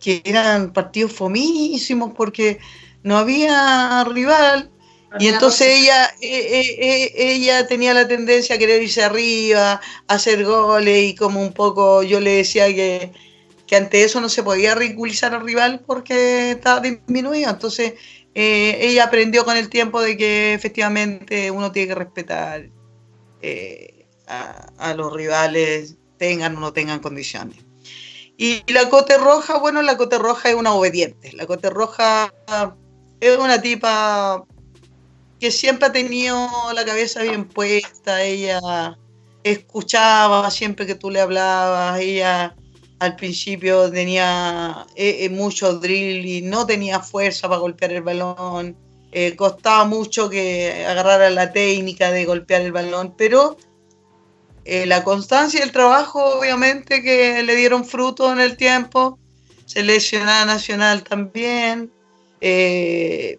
que eran partidos fomísimos porque no había rival y entonces ella, eh, eh, eh, ella tenía la tendencia a querer irse arriba, a hacer goles y como un poco yo le decía que, ante eso no se podía ridiculizar al rival porque estaba disminuido. Entonces ella aprendió con el tiempo de que efectivamente uno tiene que respetar a, a, los rivales, tengan o no tengan condiciones. Y la Cote Roja, bueno, la Cote Roja es una obediente. La Cote Roja es una tipa que siempre ha tenido la cabeza bien puesta, ella escuchaba siempre que tú le hablabas, ella al principio tenía eh, eh, mucho drill y no tenía fuerza para golpear el balón, eh, costaba mucho que agarrara la técnica de golpear el balón, pero la constancia y el trabajo obviamente que le dieron fruto en el tiempo, seleccionada nacional también,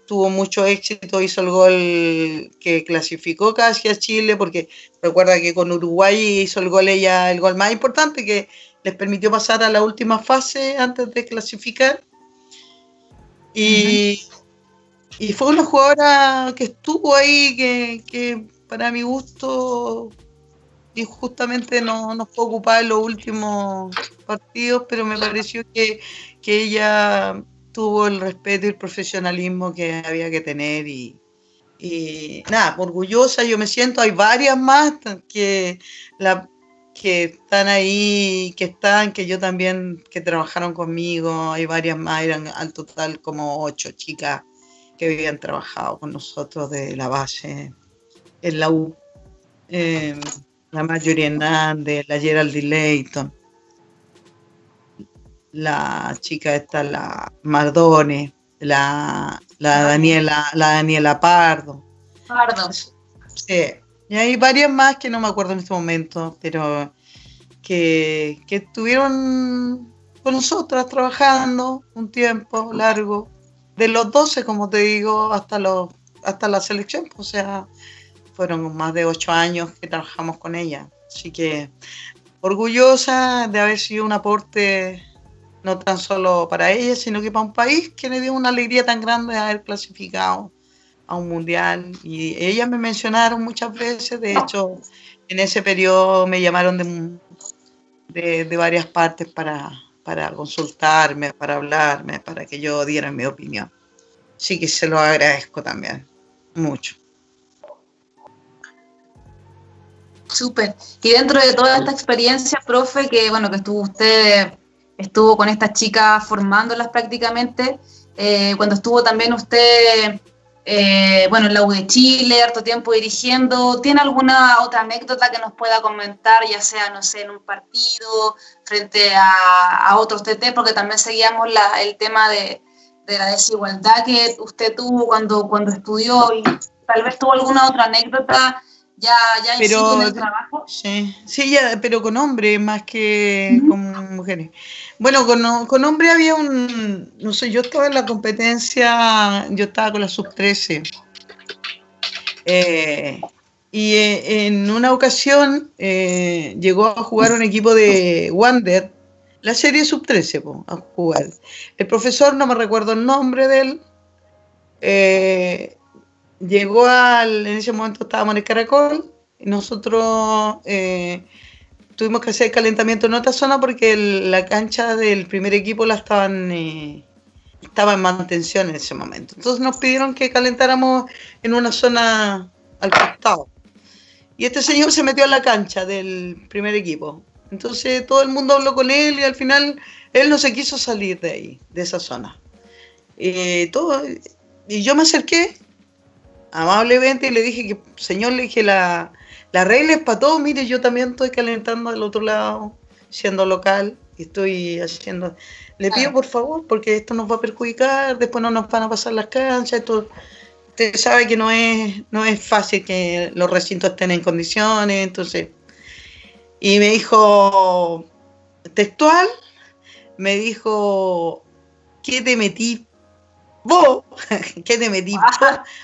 tuvo mucho éxito, hizo el gol que clasificó casi a Chile, porque recuerda que con Uruguay hizo el gol ella, el gol más importante que les permitió pasar a la última fase antes de clasificar. Y, y fue una jugadora que estuvo ahí, que, que para mi gusto injustamente no, nos fue ocupada en los últimos partidos, pero me pareció que, que ella tuvo el respeto y el profesionalismo que había que tener y, nada, orgullosa yo me siento, hay varias más que, la, que están ahí, que están, que yo también, que trabajaron conmigo, hay varias más, eran al total como ocho chicas que habían trabajado con nosotros de la base en la U. Eh, la Marjorie Hernández, la Geraldine Leighton, la chica esta, la Mardone, la, la Daniela, la Daniela Pardo. Pardo. Sí. Y hay varias más que no me acuerdo en este momento, pero que, que estuvieron con nosotras trabajando un tiempo largo, de los 12, como te digo, hasta los hasta la selección, o sea, fueron más de ocho años que trabajamos con ella. Así que orgullosa de haber sido un aporte no tan solo para ella, sino que para un país que le dio una alegría tan grande de haber clasificado a un mundial. Y ellas me mencionaron muchas veces, de hecho, en ese periodo me llamaron de, de, varias partes para, para consultarme, para hablarme, para que yo diera mi opinión. Así que se lo agradezco también, mucho. Súper. Y dentro de toda esta experiencia, profe, que bueno, que estuvo usted, estuvo con estas chicas formándolas prácticamente, eh, cuando estuvo también usted, eh, bueno, en la U de Chile, harto tiempo dirigiendo, ¿tiene alguna otra anécdota que nos pueda comentar, ya sea, no sé, en un partido, frente a, otros TT, porque también seguíamos el tema de, de la desigualdad que usted tuvo cuando, cuando estudió y tal vez tuvo alguna otra anécdota ya, ya pero, en el trabajo. Sí, sí ya, pero con hombres más que con mujeres. Bueno, con, con hombres había un, no sé, yo estaba en la competencia, yo estaba con la sub-13. Eh, y eh, en una ocasión eh, llegó a jugar un equipo de Wander, la serie sub-13, a jugar. El profesor, no me recuerdo el nombre de él, llegó al, en ese momento estábamos en el Caracol, y nosotros eh, tuvimos que hacer calentamiento en otra zona porque la cancha del primer equipo la estaban eh, estaba en mantención en ese momento. Entonces nos pidieron que calentáramos en una zona al costado. Y este señor se metió a la cancha del primer equipo. Entonces todo el mundo habló con él y al final él no se quiso salir de ahí, de esa zona. Eh, todo, y yo me acerqué amablemente y le dije que, señor, le dije, la, la regla es para todos, mire, yo también estoy calentando del otro lado, siendo local, y estoy haciendo... Le pido por favor, porque esto nos va a perjudicar, después no nos van a pasar las canchas, esto... Usted sabe que no es, no es fácil que los recintos estén en condiciones, entonces... Y me dijo, textual, me dijo, ¿qué te metí vos, ¿qué te metí?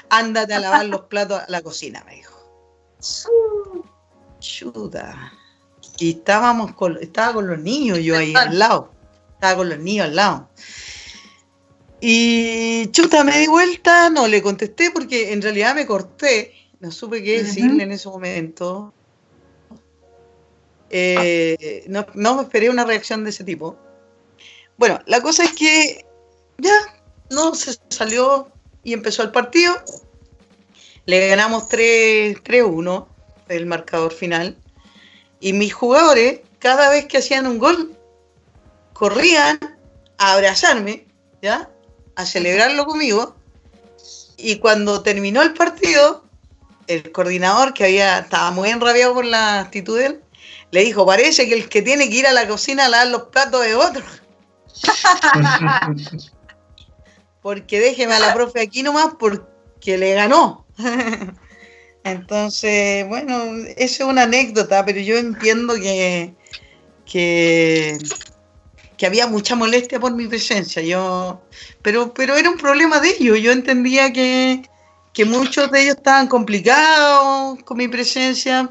Ándate a lavar los platos a la cocina, me dijo. Chuta. Y estábamos con, estaba con los niños yo ahí al lado. Estaba con los niños al lado. Y chuta, me di vuelta, no le contesté porque en realidad me corté. No supe qué decirle en ese momento. Eh, no, no me esperé una reacción de ese tipo. Bueno, la cosa es que ya no, se salió y empezó el partido. Le ganamos 3-1, el marcador final. Y mis jugadores, cada vez que hacían un gol, corrían a abrazarme, ¿ya? A celebrarlo conmigo. Y cuando terminó el partido, el coordinador, que había, estaba muy enrabiado por la actitud de él, le dijo, parece que el que tiene que ir a la cocina a lavar los platos es otro. porque déjeme a la profe aquí nomás porque le ganó. Entonces, bueno, eso es una anécdota, pero yo entiendo que, que, había mucha molestia por mi presencia. Yo, pero, pero era un problema de ellos. Yo entendía que, que muchos de ellos estaban complicados con mi presencia.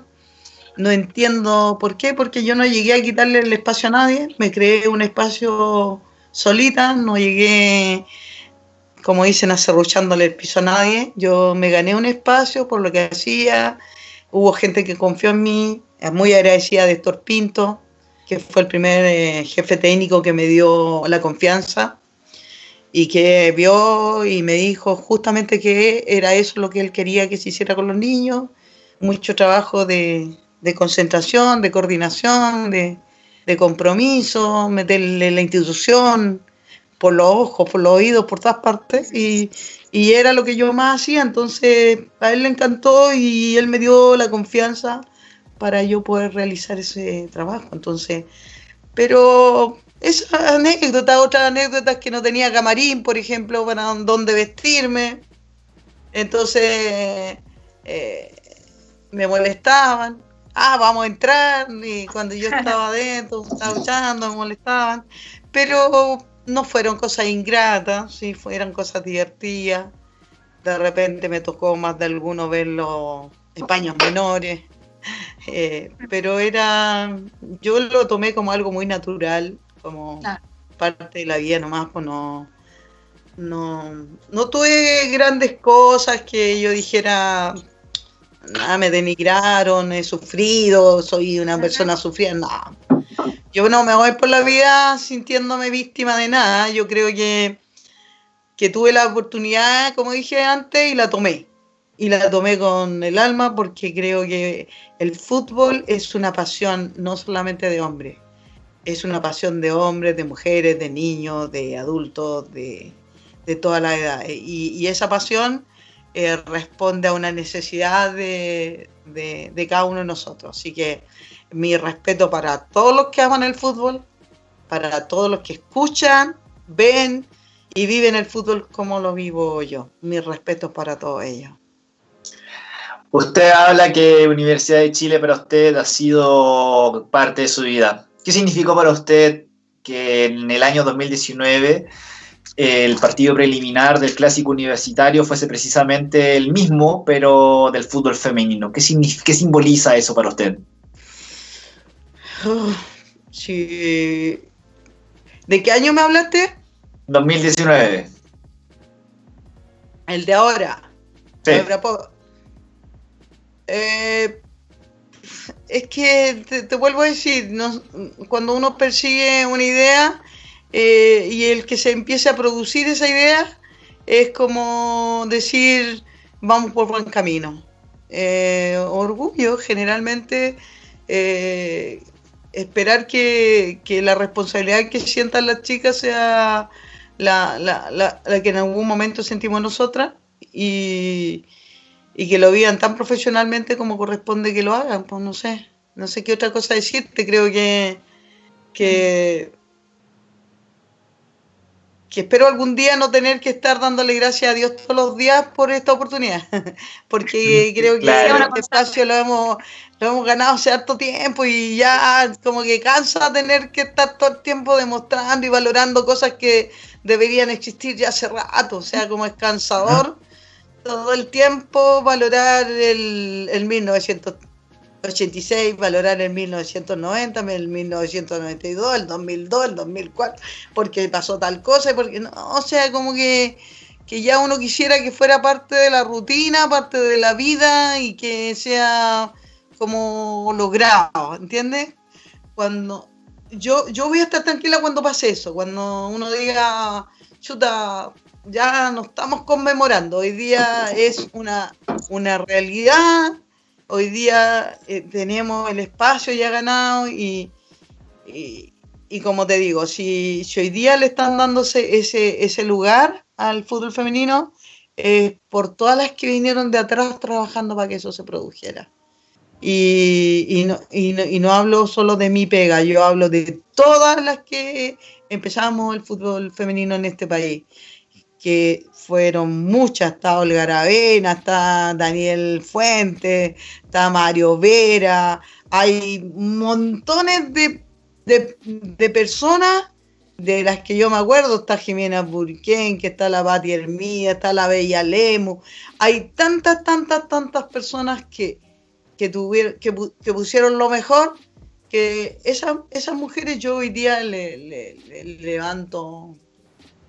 No entiendo por qué, porque yo no llegué a quitarle el espacio a nadie. Me creé un espacio solita, no llegué como dicen, acerruchándole el piso a nadie. Yo me gané un espacio por lo que hacía. Hubo gente que confió en mí, muy agradecida de Héctor Pinto, que fue el primer eh, jefe técnico que me dio la confianza y que vio y me dijo justamente que era eso lo que él quería que se hiciera con los niños. Mucho trabajo de, concentración, de coordinación, de, de compromiso, meterle la institución, por los ojos, por los oídos, por todas partes, y, era lo que yo más hacía, entonces a él le encantó y él me dio la confianza para yo poder realizar ese trabajo. Entonces, pero esa anécdota, otras anécdotas que no tenía camarín, por ejemplo, para dónde vestirme. Entonces, eh, me molestaban. Ah, vamos a entrar. Y cuando yo estaba adentro, estaba me molestaban. Pero no fueron cosas ingratas, sí, fueron cosas divertidas. De repente me tocó más de alguno ver los españos menores. Eh, pero era, yo lo tomé como algo muy natural, como parte de la vida nomás, pues no, no, no tuve grandes cosas que yo dijera, nada, me denigraron, he sufrido, soy una persona sufrida, no. Yo no me voy por la vida sintiéndome víctima de nada, yo creo que, que tuve la oportunidad, como dije antes, y la tomé y la tomé con el alma porque creo que el fútbol es una pasión no solamente de hombres, es una pasión de hombres, de mujeres, de niños, de adultos, de, de toda la edad. Y, esa pasión eh, responde a una necesidad de, de, cada uno de nosotros. Así que mi respeto para todos los que aman el fútbol, para todos los que escuchan, ven y viven el fútbol como lo vivo yo. Mi respeto para todos ellos. Usted habla que Universidad de Chile para usted ha sido parte de su vida. ¿Qué significó para usted que en el año 2019 el partido preliminar del clásico universitario fuese precisamente el mismo, pero del fútbol femenino? ¿Qué, qué simboliza eso para usted? Sí. ¿De qué año me hablaste? 2019. El de ahora. Sí. Eh, es que te, vuelvo a decir, cuando uno persigue una idea eh, y el que se empiece a producir esa idea es como decir vamos por buen camino. Eh, orgullo, generalmente esperar que, la responsabilidad que sientan las chicas sea la, la que en algún momento sentimos nosotras y, y que lo vivan tan profesionalmente como corresponde que lo hagan, pues no sé, no sé qué otra cosa decirte, creo que, que, que espero algún día no tener que estar dándole gracias a Dios todos los días por esta oportunidad, porque creo que este espacio lo hemos, lo hemos ganado hace harto tiempo y ya como que cansa tener que estar todo el tiempo demostrando y valorando cosas que deberían existir ya hace rato, o sea, como es cansador todo el tiempo valorar el, el 1986, valorar el 1990, el 1992, el 2002, el 2004, porque pasó tal cosa, porque no, o sea, como que, que ya uno quisiera que fuera parte de la rutina, parte de la vida y que sea como logrado, ¿entiendes? Cuando yo, yo voy a estar tranquila cuando pase eso, cuando uno diga, chuta, ya no estamos conmemorando, hoy día es una, una realidad, hoy día eh, tenemos el espacio ya ganado y, y, como te digo, si, hoy día le están dándose ese, ese lugar al fútbol femenino, es por todas las que vinieron de atrás trabajando para que eso se produjera. Y, y, no, y, no, y, no, hablo solo de mi pega, yo hablo de todas las que empezamos el fútbol femenino en este país que fueron muchas, está Olga Aravena, está Daniel Fuentes, está Mario Vera, hay montones de, de, personas de las que yo me acuerdo, está Jimena Burquén, que está la Bati Hermida, está la Bella Lemu, hay tantas, tantas, tantas personas que, que, tuvieron, que, pusieron lo mejor, que esas, esas mujeres yo hoy día le levanto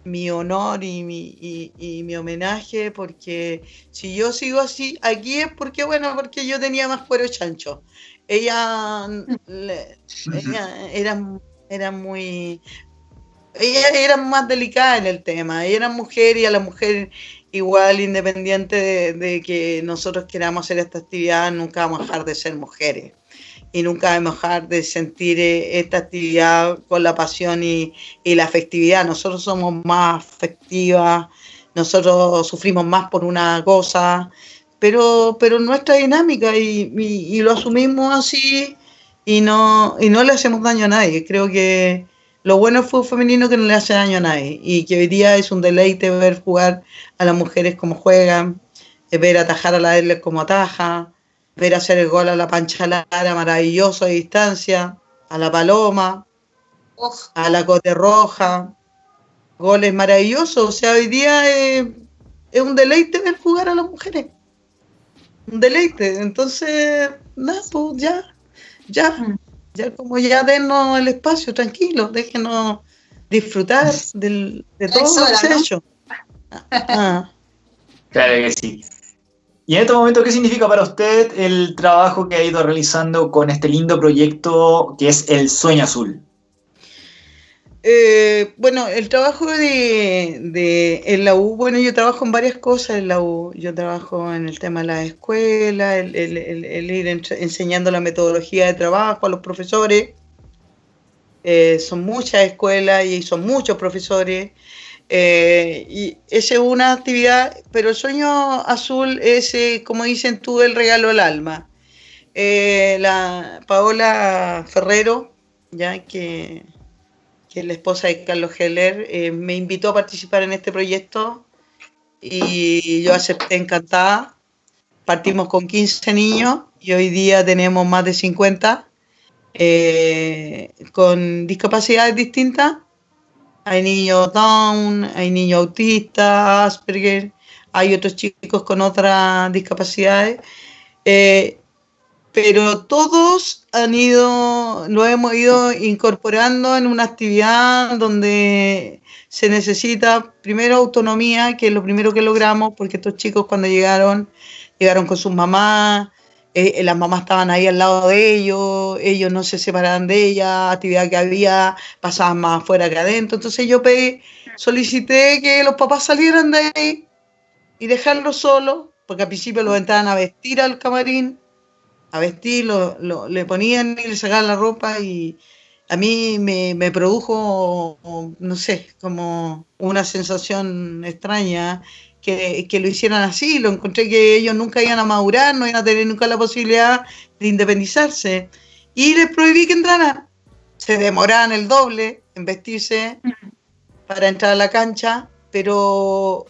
mi honor y mi, y, mi homenaje, porque si yo sigo así, aquí es porque, bueno, porque yo tenía más cuero chancho. Ella, era, era muy... Ella era más delicada en el tema, ella era mujer y a la mujer igual, independiente de, de que nosotros queramos hacer esta actividad, nunca vamos a dejar de ser mujeres y nunca dejar de sentir eh, esta actividad con la pasión y, la afectividad. Nosotros somos más afectivas, nosotros sufrimos más por una cosa, pero, pero nuestra dinámica y, y, lo asumimos así y no, y no le hacemos daño a nadie. Creo que lo bueno es fútbol femenino que no le hace daño a nadie y que hoy día es un deleite ver jugar a las mujeres como juegan, ver atajar a la L como ataja, ver hacer el gol a la Pancha Lara maravilloso a distancia, a la Paloma, a la Cote Roja, goles maravillosos. O sea, hoy día es, un deleite ver jugar a las mujeres. Un deleite. Entonces, nada, pues ya, ya, ya como ya denos el espacio, tranquilo, déjenos disfrutar del, de todo lo que se ha hecho. Ah. Claro que sí. Y en este momento, ¿qué significa para usted el trabajo que ha ido realizando con este lindo proyecto que es El Sueño Azul? Eh, bueno, el trabajo de, de, en la U, bueno, yo trabajo en varias cosas en la U. Yo trabajo en el tema de la escuela, el, ir enseñando la metodología de trabajo a los profesores. Eh, son muchas escuelas y son muchos profesores. Eh, y esa es una actividad, pero el sueño azul es, como dicen tú, el regalo al alma. la Paola Ferrero, ya que que es la esposa de Carlos Heller, eh, me invitó a participar en este proyecto y yo acepté encantada. Partimos con 15 niños y hoy día tenemos más de 50 eh, con discapacidades distintas. Hay niños Down, hay niños autistas, Asperger, hay otros chicos con otras discapacidades. Eh, pero todos han ido, lo hemos ido incorporando en una actividad donde se necesita primero autonomía, que es lo primero que logramos, porque estos chicos cuando llegaron, llegaron con sus mamás, eh, las mamás estaban ahí al lado de ellos, ellos no se separaban de ella, actividad que había, pasaban más afuera que adentro. Entonces yo pedí, solicité que los papás salieran de ahí y dejarlos solos, porque al principio los entraban a vestir al camarín a vestir, lo, le ponían y le sacaban la ropa y a mí me, produjo, no sé, como una sensación extraña que, lo hicieran así, lo encontré que ellos nunca iban a madurar, no iban a tener nunca la posibilidad de independizarse. Y les prohibí que entraran. Se demoraban el doble en vestirse para entrar a la cancha, pero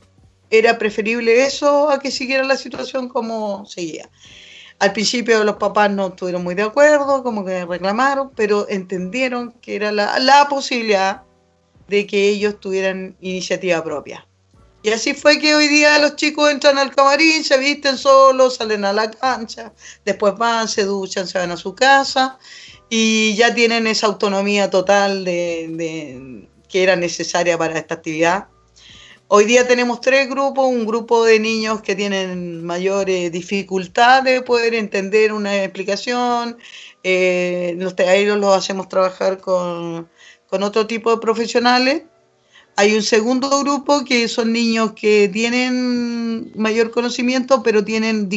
era preferible eso a que siguiera la situación como seguía. Al principio los papás no estuvieron muy de acuerdo, como que reclamaron, pero entendieron que era la, posibilidad de que ellos tuvieran iniciativa propia. Y así fue que hoy día los chicos entran al camarín, se visten solos, salen a la cancha, después van, se duchan, se van a su casa y ya tienen esa autonomía total de, que era necesaria para esta actividad. Hoy día tenemos tres grupos, un grupo de niños que tienen mayores dificultades de poder entender una explicación, eh, los talleres los hacemos trabajar con, otro tipo de profesionales. Hay un segundo grupo que son niños que tienen mayor conocimiento, pero tienen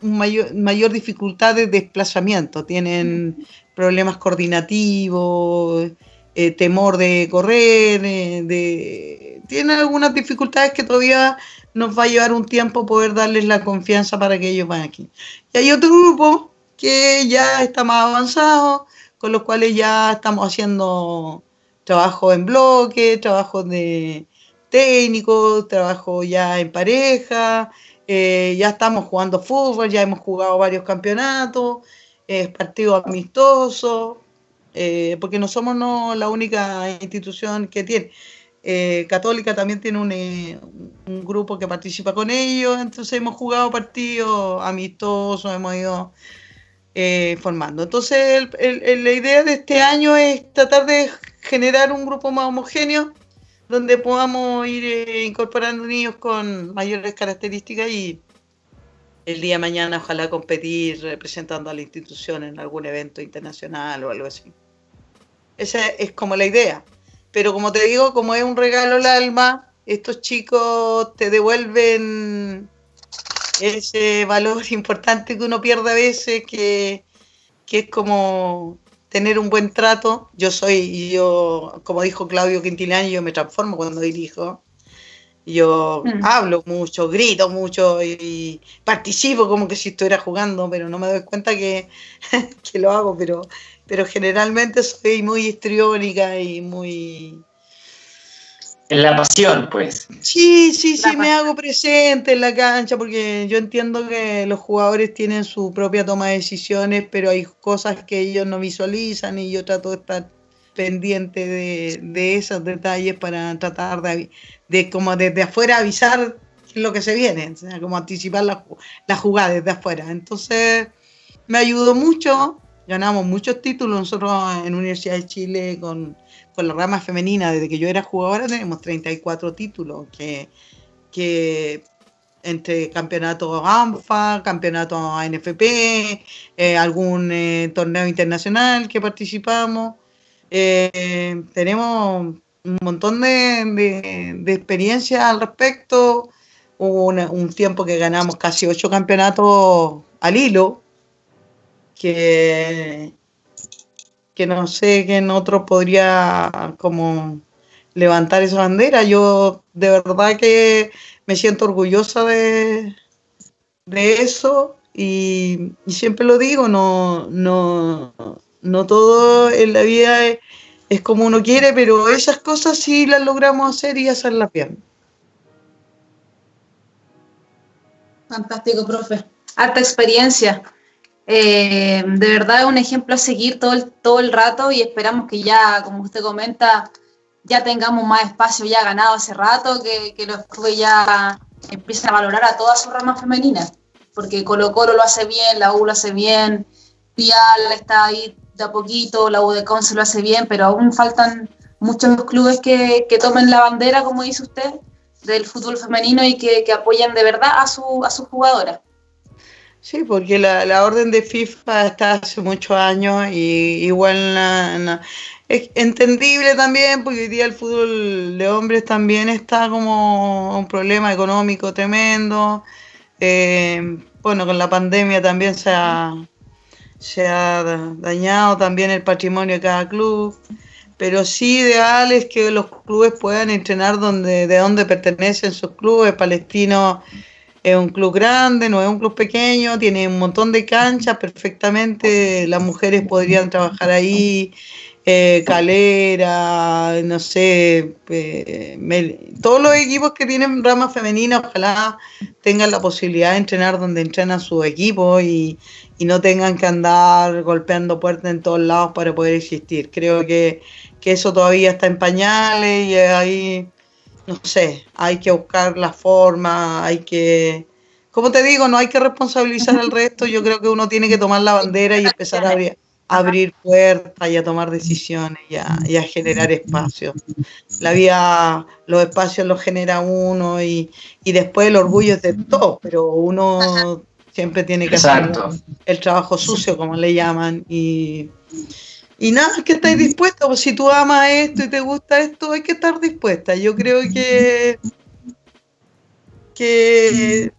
mayor, dificultad de desplazamiento, tienen problemas coordinativos, eh, temor de correr, eh, de, tienen algunas dificultades que todavía nos va a llevar un tiempo poder darles la confianza para que ellos vayan aquí. Y hay otro grupo que ya está más avanzado, con los cuales ya estamos haciendo trabajo en bloque, trabajo de técnicos, trabajo ya en pareja, eh, ya estamos jugando fútbol, ya hemos jugado varios campeonatos, partidos amistosos, eh, porque no somos no, la única institución que tiene. Eh, Católica también tiene eh, un, grupo que participa con ellos, entonces hemos jugado partidos amistosos, hemos ido formando. Entonces la idea de este año es tratar de generar un grupo más homogéneo donde podamos ir incorporando niños con mayores características y el día de mañana ojalá competir representando a la institución en algún evento internacional o algo así. Esa es como la idea. Pero como te digo, como es un regalo al alma, estos chicos te devuelven ese valor importante que uno pierde a veces, que, es como tener un buen trato. Yo soy, yo, como dijo Claudio Quintilani, yo me transformo cuando dirijo. Yo Mm. hablo mucho, grito mucho y participo como que si estuviera jugando, pero no me doy cuenta que, que lo hago, pero, pero generalmente soy muy histriónica y muy... En la pasión, pues. Sí, sí, sí, La me hago presente en la cancha porque yo entiendo que los jugadores tienen su propia toma de decisiones, pero hay cosas que ellos no visualizan y yo trato de estar pendiente de, de esos detalles para tratar de, de como desde afuera avisar lo que se viene, o sea, como anticipar la, la jugada desde afuera. Entonces, me ayudó mucho, ganamos muchos títulos nosotros en Universidad de Chile con, con la rama femenina, desde que yo era jugadora tenemos 34 títulos, que, que entre campeonato ANFA, campeonato ANFP, eh, algún eh, torneo internacional que participamos. Eh, tenemos un montón de, de- experiencia al respecto. Hubo un tiempo que ganamos casi ocho campeonatos al hilo, que, que no sé quién otro podría como levantar esa bandera. Yo de verdad que me siento orgullosa de, de eso y, siempre lo digo, no, no, no todo en la vida es como uno quiere, pero esas cosas sí las logramos hacer y hacerlas bien. Fantástico, profe. Harta experiencia. Eh, de verdad es un ejemplo a seguir todo el, todo el rato y esperamos que ya, como usted comenta, ya tengamos más espacio ya ganado hace rato, que, los clubes ya empiecen a valorar a todas sus ramas femeninas, porque Colo Colo lo hace bien, la U lo hace bien, Pial está ahí de a poquito, la U de Conce lo hace bien, pero aún faltan muchos clubes que, tomen la bandera, como dice usted, del fútbol femenino y que, que apoyen de verdad a, su, a sus jugadoras. Sí, porque la, la orden de FIFA está hace muchos años y igual la- es entendible también porque hoy día el fútbol de hombres también está como un problema económico tremendo. Eh, bueno, con la pandemia también se ha, se ha da- dañado también el patrimonio de cada club. Pero sí ideal es que los clubes puedan entrenar donde, de donde pertenecen sus clubes. Palestino es un club grande, no es un club pequeño, tiene un montón de canchas, perfectamente las mujeres podrían trabajar ahí, eh, Calera, no sé, eh, Mel- todos los equipos que tienen rama femenina, ojalá tengan la posibilidad de entrenar donde entrenan sus equipos y, y no tengan que andar golpeando puertas en todos lados para poder existir. Creo que, que eso todavía está en pañales y ahí no sé, hay que buscar la forma, hay que, como te digo, no hay que responsabilizar al resto, yo creo que uno tiene que tomar la bandera y empezar a abrir, a abrir puertas y a tomar decisiones y a, y a generar espacios. La vida, los espacios los genera uno y, y después el orgullo es de todos, pero uno siempre tiene que Exacto. hacer el trabajo sucio, como le llaman, y, y nada, es que estáis dispuesta, pues si tú amas esto y te gusta esto, hay que estar dispuesta. Yo creo que, que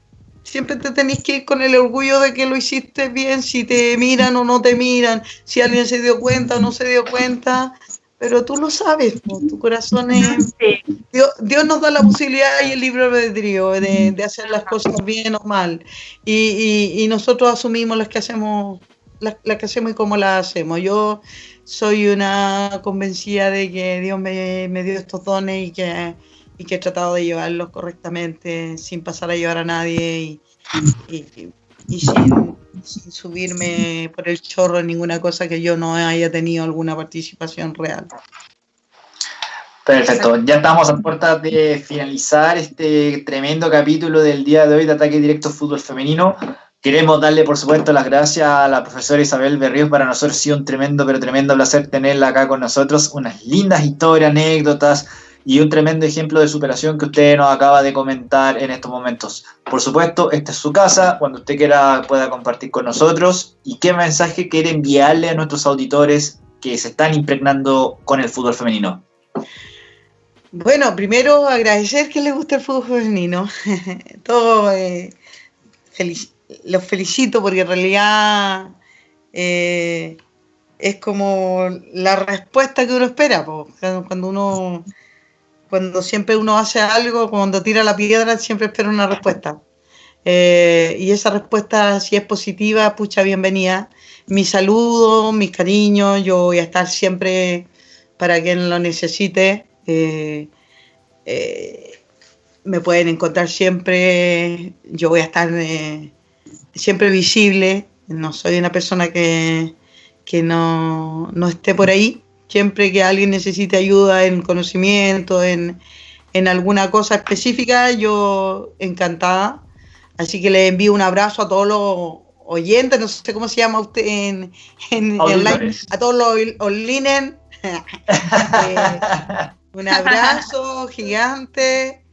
siempre te tenéis que ir con el orgullo de que lo hiciste bien, si te miran o no te miran, si alguien se dio cuenta o no se dio cuenta, pero tú lo sabes, tu corazón es... Dios, Dios nos da la posibilidad y el libre albedrío de, de hacer las cosas bien o mal, y, y- y nosotros asumimos las que hacemos las que hacemos y cómo las hacemos. Yo soy una convencida de que Dios me, me dio estos dones y que, y que he tratado de llevarlos correctamente sin pasar a llevar a nadie y, y- y sin, sin subirme por el chorro en ninguna cosa que yo no haya tenido alguna participación real. Perfecto, ya estamos a puertas de finalizar este tremendo capítulo del día de hoy de Ataque Directo Fútbol Femenino. Queremos darle, por supuesto, las gracias a la profesora Isabel Berríos. Para nosotros ha sido un tremendo, pero tremendo placer tenerla acá con nosotros. Unas lindas historias, anécdotas y un tremendo ejemplo de superación que usted nos acaba de comentar en estos momentos. Por supuesto, esta es su casa. Cuando usted quiera pueda compartir con nosotros. ¿Y qué mensaje quiere enviarle a nuestros auditores que se están impregnando con el fútbol femenino? Bueno, primero agradecer que les guste el fútbol femenino. Todo, eh, felici- los felicito porque en realidad eh, es como la respuesta que uno espera. po. Cuando uno cuando siempre uno hace algo, cuando tira la piedra, siempre espera una respuesta. Eh, y esa respuesta, si es positiva, pucha, bienvenida. Mi saludo, mis cariños, yo voy a estar siempre para quien lo necesite. Eh, me pueden encontrar siempre, yo voy a estar siempre visible, no soy una persona que, que no, no esté por ahí Siempre que alguien necesite ayuda en conocimiento, en, alguna cosa específica, yo encantada. Así que le envío un abrazo a todos los oyentes, no sé cómo se llama usted en, en online, a todos los online. Eh, un abrazo gigante.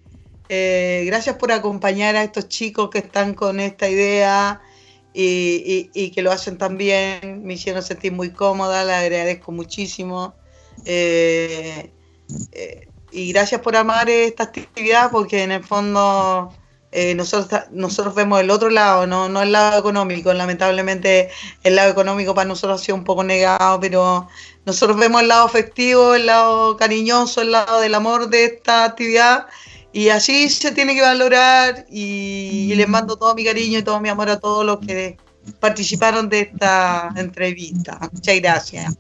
Eh, gracias por acompañar a estos chicos que están con esta idea y, que lo hacen tan bien, me hicieron sentir muy cómoda, le agradezco muchísimo. Eh, eh, y gracias por amar esta actividad porque en el fondo eh, nosotros, nosotros vemos el otro lado, no, no el lado económico. Lamentablemente el lado económico para nosotros ha sido un poco negado, pero nosotros vemos el lado afectivo, el lado cariñoso, el lado del amor de esta actividad y así se tiene que valorar y, les mando todo mi cariño y todo mi amor a todos los que participaron de esta entrevista. Muchas gracias.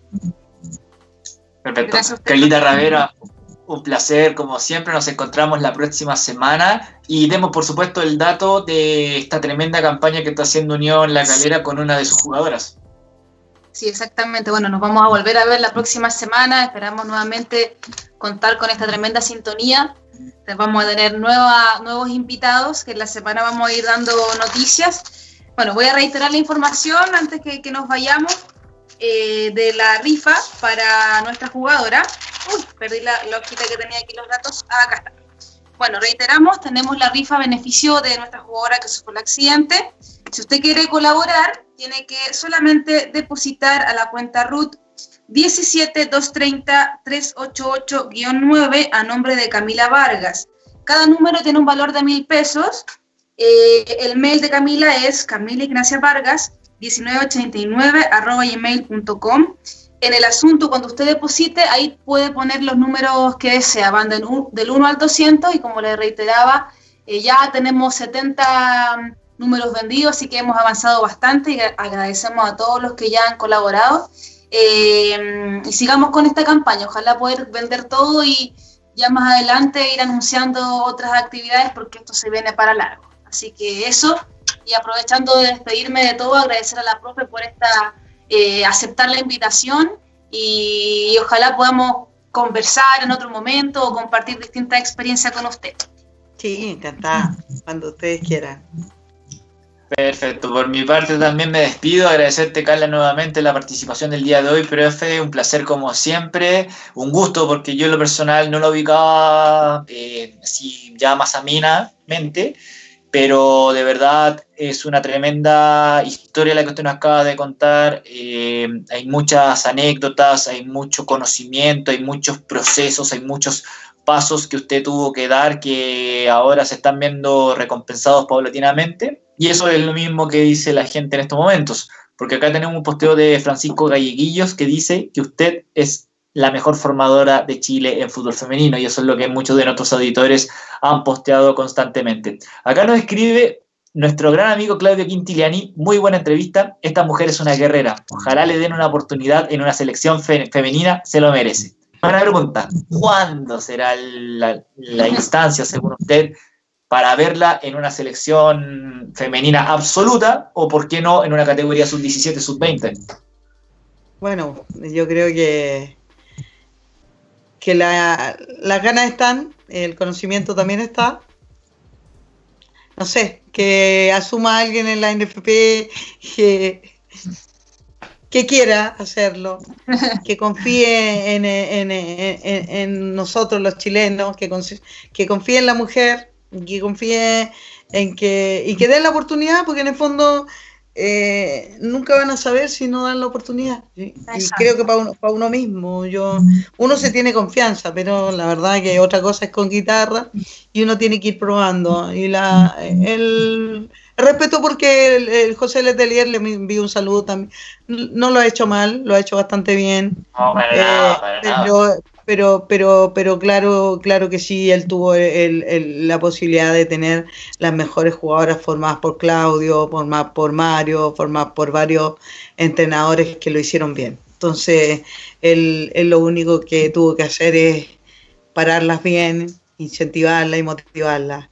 Perfecto. Carlita Ravera, un placer, como siempre, nos encontramos la próxima semana y demos por supuesto el dato de esta tremenda campaña que está haciendo Unión La Calera con una de sus jugadoras. Sí, exactamente. Bueno, nos vamos a volver a ver la próxima semana. Esperamos nuevamente contar con esta tremenda sintonía. Vamos a tener nueva, nuevos invitados que en la semana vamos a ir dando noticias. Bueno, voy a reiterar la información antes que, nos vayamos eh, de la rifa para nuestra jugadora. Uy, perdí la, la hojita que tenía aquí los datos. Ah, acá está. Bueno, reiteramos, tenemos la rifa beneficio de nuestra jugadora que sufrió el accidente. Si usted quiere colaborar, tiene que solamente depositar a la cuenta RUT 17230-388-9 a nombre de Camila Vargas. Cada número tiene un valor de mil pesos. Eh, el mail de Camila es Camila Ignacia Vargas 1989 arroba gmail.com en el asunto, cuando usted deposite, ahí puede poner los números que desea, van del, 1 al 200 y como le reiteraba, eh, ya tenemos 70 números vendidos, así que hemos avanzado bastante y agradecemos a todos los que ya han colaborado. Eh, y sigamos con esta campaña, ojalá poder vender todo y ya más adelante ir anunciando otras actividades porque esto se viene para largo. Así que eso, y aprovechando de despedirme de todo, agradecer a la profe por esta eh, aceptar la invitación y, ojalá podamos conversar en otro momento o compartir distintas experiencias con usted. Sí, encantada, cuando ustedes quieran. Perfecto, por mi parte también me despido, agradecerte Carla nuevamente la participación del día de hoy, profe, un placer como siempre, un gusto porque yo en lo personal no lo ubicaba eh, así ya más amenamente, pero de verdad es una tremenda historia la que usted nos acaba de contar. Eh, hay muchas anécdotas, hay mucho conocimiento, hay muchos procesos, hay muchos pasos que usted tuvo que dar que ahora se están viendo recompensados paulatinamente. Y eso es lo mismo que dice la gente en estos momentos, porque acá tenemos un posteo de Francisco Galleguillos que dice que usted es la mejor formadora de Chile en fútbol femenino y eso es lo que muchos de nuestros auditores han posteado constantemente. Acá nos escribe nuestro gran amigo Claudio Quintiliani, muy buena entrevista, esta mujer es una guerrera, ojalá le den una oportunidad en una selección femenina, se lo merece. Para pregunta, ¿cuándo será la, la instancia, según usted, para verla en una selección femenina absoluta o, por qué no, en una categoría sub-17, sub-20? Bueno, yo creo que que la, las ganas están, el conocimiento también está. No sé, que asuma alguien en la NFP que, que quiera hacerlo, que confíe en, en, en, nosotros los chilenos, que, que confíe en la mujer, que confíe en que, y que den la oportunidad, porque en el fondo eh, nunca van a saber si no dan la oportunidad. Y creo que para uno, para uno mismo, yo, uno se tiene confianza, pero la verdad que otra cosa es con guitarra y uno tiene que ir probando. Y la, el, Respeto porque el, el José Letelier le envió un saludo también. No lo ha hecho mal, lo ha hecho bastante bien. No, para nada, para nada. Pero, pero, pero, pero claro, claro que sí, él tuvo el- el- la posibilidad de tener las mejores jugadoras formadas por Claudio, formadas por Mario, formadas por varios entrenadores que lo hicieron bien. Entonces, él, él lo único que tuvo que hacer es pararlas bien, incentivarlas y motivarlas,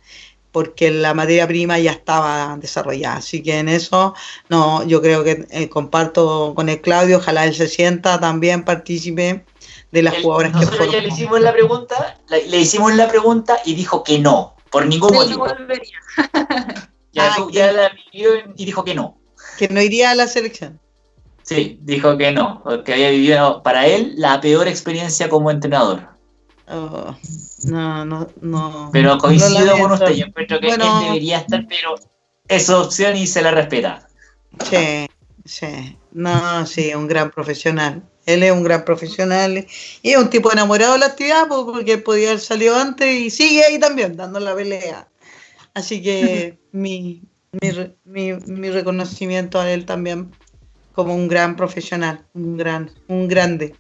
porque la materia prima ya estaba desarrollada. Así que en eso, no, yo creo que eh, comparto con el Claudio, ojalá él se sienta también partícipe de las jugadoras que nosotros ya le hicimos la pregunta, la- le hicimos la pregunta y dijo que no, por ningún no motivo. volvería. Ya, Ah, tú- ya la vivió y dijo que no. Que no iría a la selección. Sí, dijo que no, porque había vivido para él la peor experiencia como entrenador. Oh, no, no, no. Pero coincido con usted, yo encuentro que Bueno. él debería estar, pero es su opción y se la respeta. Sí, sí. No, sí, un gran profesional. Él es un gran profesional y es un tipo enamorado de la actividad po, porque podía haber salido antes y sigue ahí también dando la pelea. Así que mi, mi, mi, mi reconocimiento a él también como un gran profesional, un gran, un grande.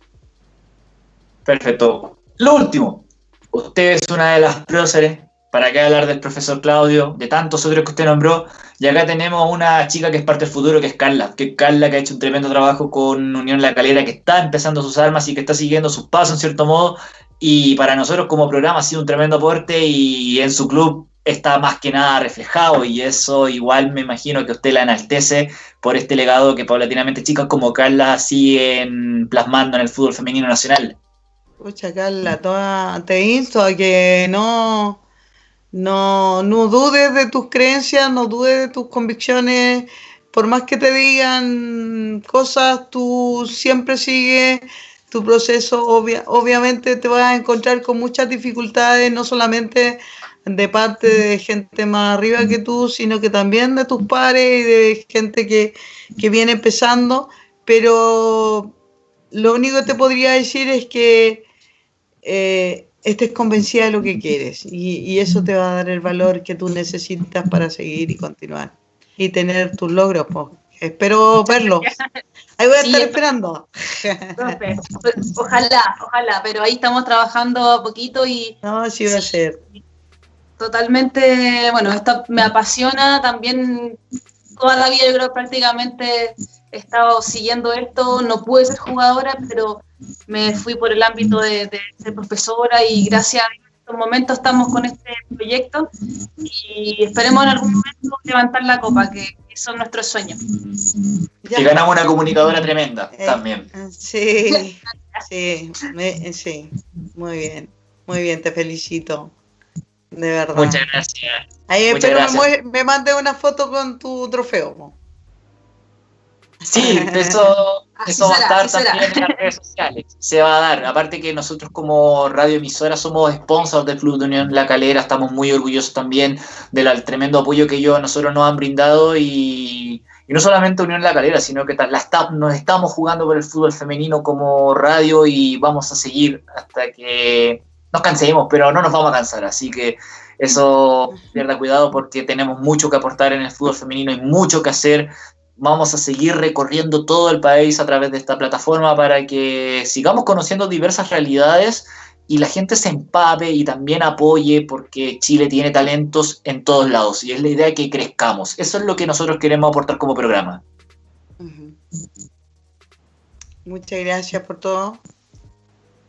Perfecto. Lo último, usted es una de las próceres. ¿Para qué hablar del profesor Claudio, de tantos otros que usted nombró? Y acá tenemos una chica que es parte del futuro, que es Carla. Que es Carla, que ha hecho un tremendo trabajo con Unión La Calera, que está empezando sus armas y que está siguiendo sus pasos en cierto modo. Y para nosotros como programa ha sido un tremendo aporte y en su club está más que nada reflejado y eso igual me imagino que usted la enaltece por este legado que paulatinamente chicas como Carla siguen plasmando en el fútbol femenino nacional. Pucha, Carla, toda- te insto a que no, no, no dudes de tus creencias, no dudes de tus convicciones. Por más que te digan cosas, tú siempre sigues tu proceso. Obvia- obviamente te vas a encontrar con muchas dificultades, no solamente de parte de gente más arriba que tú, sino que también de tus pares y de gente que, que viene empezando. Pero lo único que te podría decir es que eh, estés convencida de lo que quieres y, y eso te va a dar el valor que tú necesitas para seguir y continuar y tener tus logros. po. Espero verlos. Ahí voy a Sí, estar esperando. Profe, pues, ojalá, ojalá, pero ahí estamos trabajando a poquito y No, sí va a ser. totalmente, bueno, esto me apasiona también toda la vida, yo creo prácticamente he estado siguiendo esto, no pude ser jugadora, pero me fui por el ámbito de, de ser profesora y gracias a Dios en estos momentos estamos con este proyecto y esperemos en algún momento levantar la copa, que, son nuestros sueños. Que ganamos una comunicadora tremenda Eh, también. Sí, sí, me- sí, muy bien, muy bien, te felicito, de verdad. Muchas gracias. Ahí muchas espero me, gracias. me mande una foto con tu trofeo. Sí, eso, Así eso va a estar será. también en las redes sociales. Se va a dar. Aparte que nosotros como radioemisora somos sponsors del Club de Unión La Calera, estamos muy orgullosos también del tremendo apoyo que ellos a nosotros nos han brindado y, y no solamente Unión La Calera, sino que la esta- nos estamos jugando por el fútbol femenino como radio y vamos a seguir hasta que nos cansemos, pero no nos vamos a cansar. Así que eso pierda cuidado porque tenemos mucho que aportar en el fútbol femenino y mucho que hacer vamos a seguir recorriendo todo el país a través de esta plataforma para que sigamos conociendo diversas realidades y la gente se empape y también apoye porque Chile tiene talentos en todos lados y es la idea que crezcamos. Eso es lo que nosotros queremos aportar como programa. Muchas gracias por todo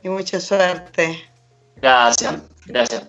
y mucha suerte. Gracias, gracias.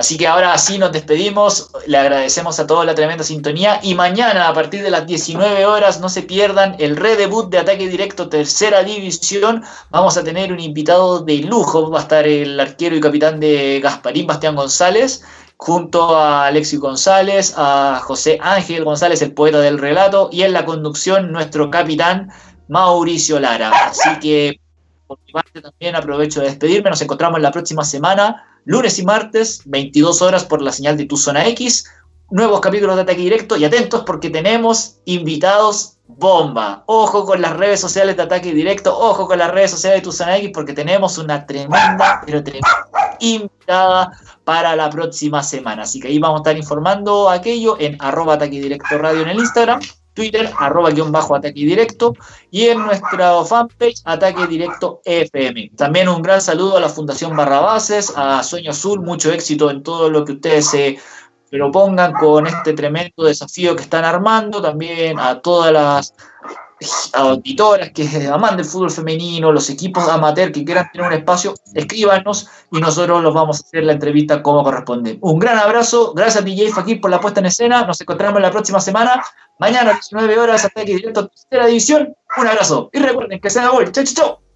Así que ahora sí nos despedimos, le agradecemos a todos la tremenda sintonía. Y mañana a partir de las 19 horas no se pierdan el redebut de Ataque Directo Tercera División. Vamos a tener un invitado de lujo, va a estar el arquero y capitán de Gasparín, Bastián González, junto a Alexis González, a José Ángel González, el poeta del relato, y en la conducción nuestro capitán Mauricio Lara. Así que por mi parte también aprovecho de despedirme, nos encontramos la próxima semana lunes y martes, 22 horas por la señal de Tu Zona X, nuevos capítulos de Ataque Directo y atentos porque tenemos invitados bomba. Ojo con las redes sociales de Ataque Directo, ojo con las redes sociales de Tu Zona X porque tenemos una tremenda, pero tremenda invitada para la próxima semana. Así que ahí vamos a estar informando aquello en arroba ataque directo radio en el Instagram, Twitter, arroba guion bajo ataque directo y en nuestra fanpage Ataque Directo FM. También un gran saludo a la Fundación Barrabases, a Sueño Azul, mucho éxito en todo lo que ustedes se propongan con este tremendo desafío que están armando, también a todas las auditoras que aman del fútbol femenino, los equipos amateur que quieran tener un espacio, escríbanos y nosotros los vamos a hacer la entrevista como corresponde. Un gran abrazo, gracias a DJ Fakir por la puesta en escena, nos encontramos la próxima semana, mañana a las 19 horas, ataque directo, tercera división, un abrazo. Y recuerden que sea gol, chau chau chau.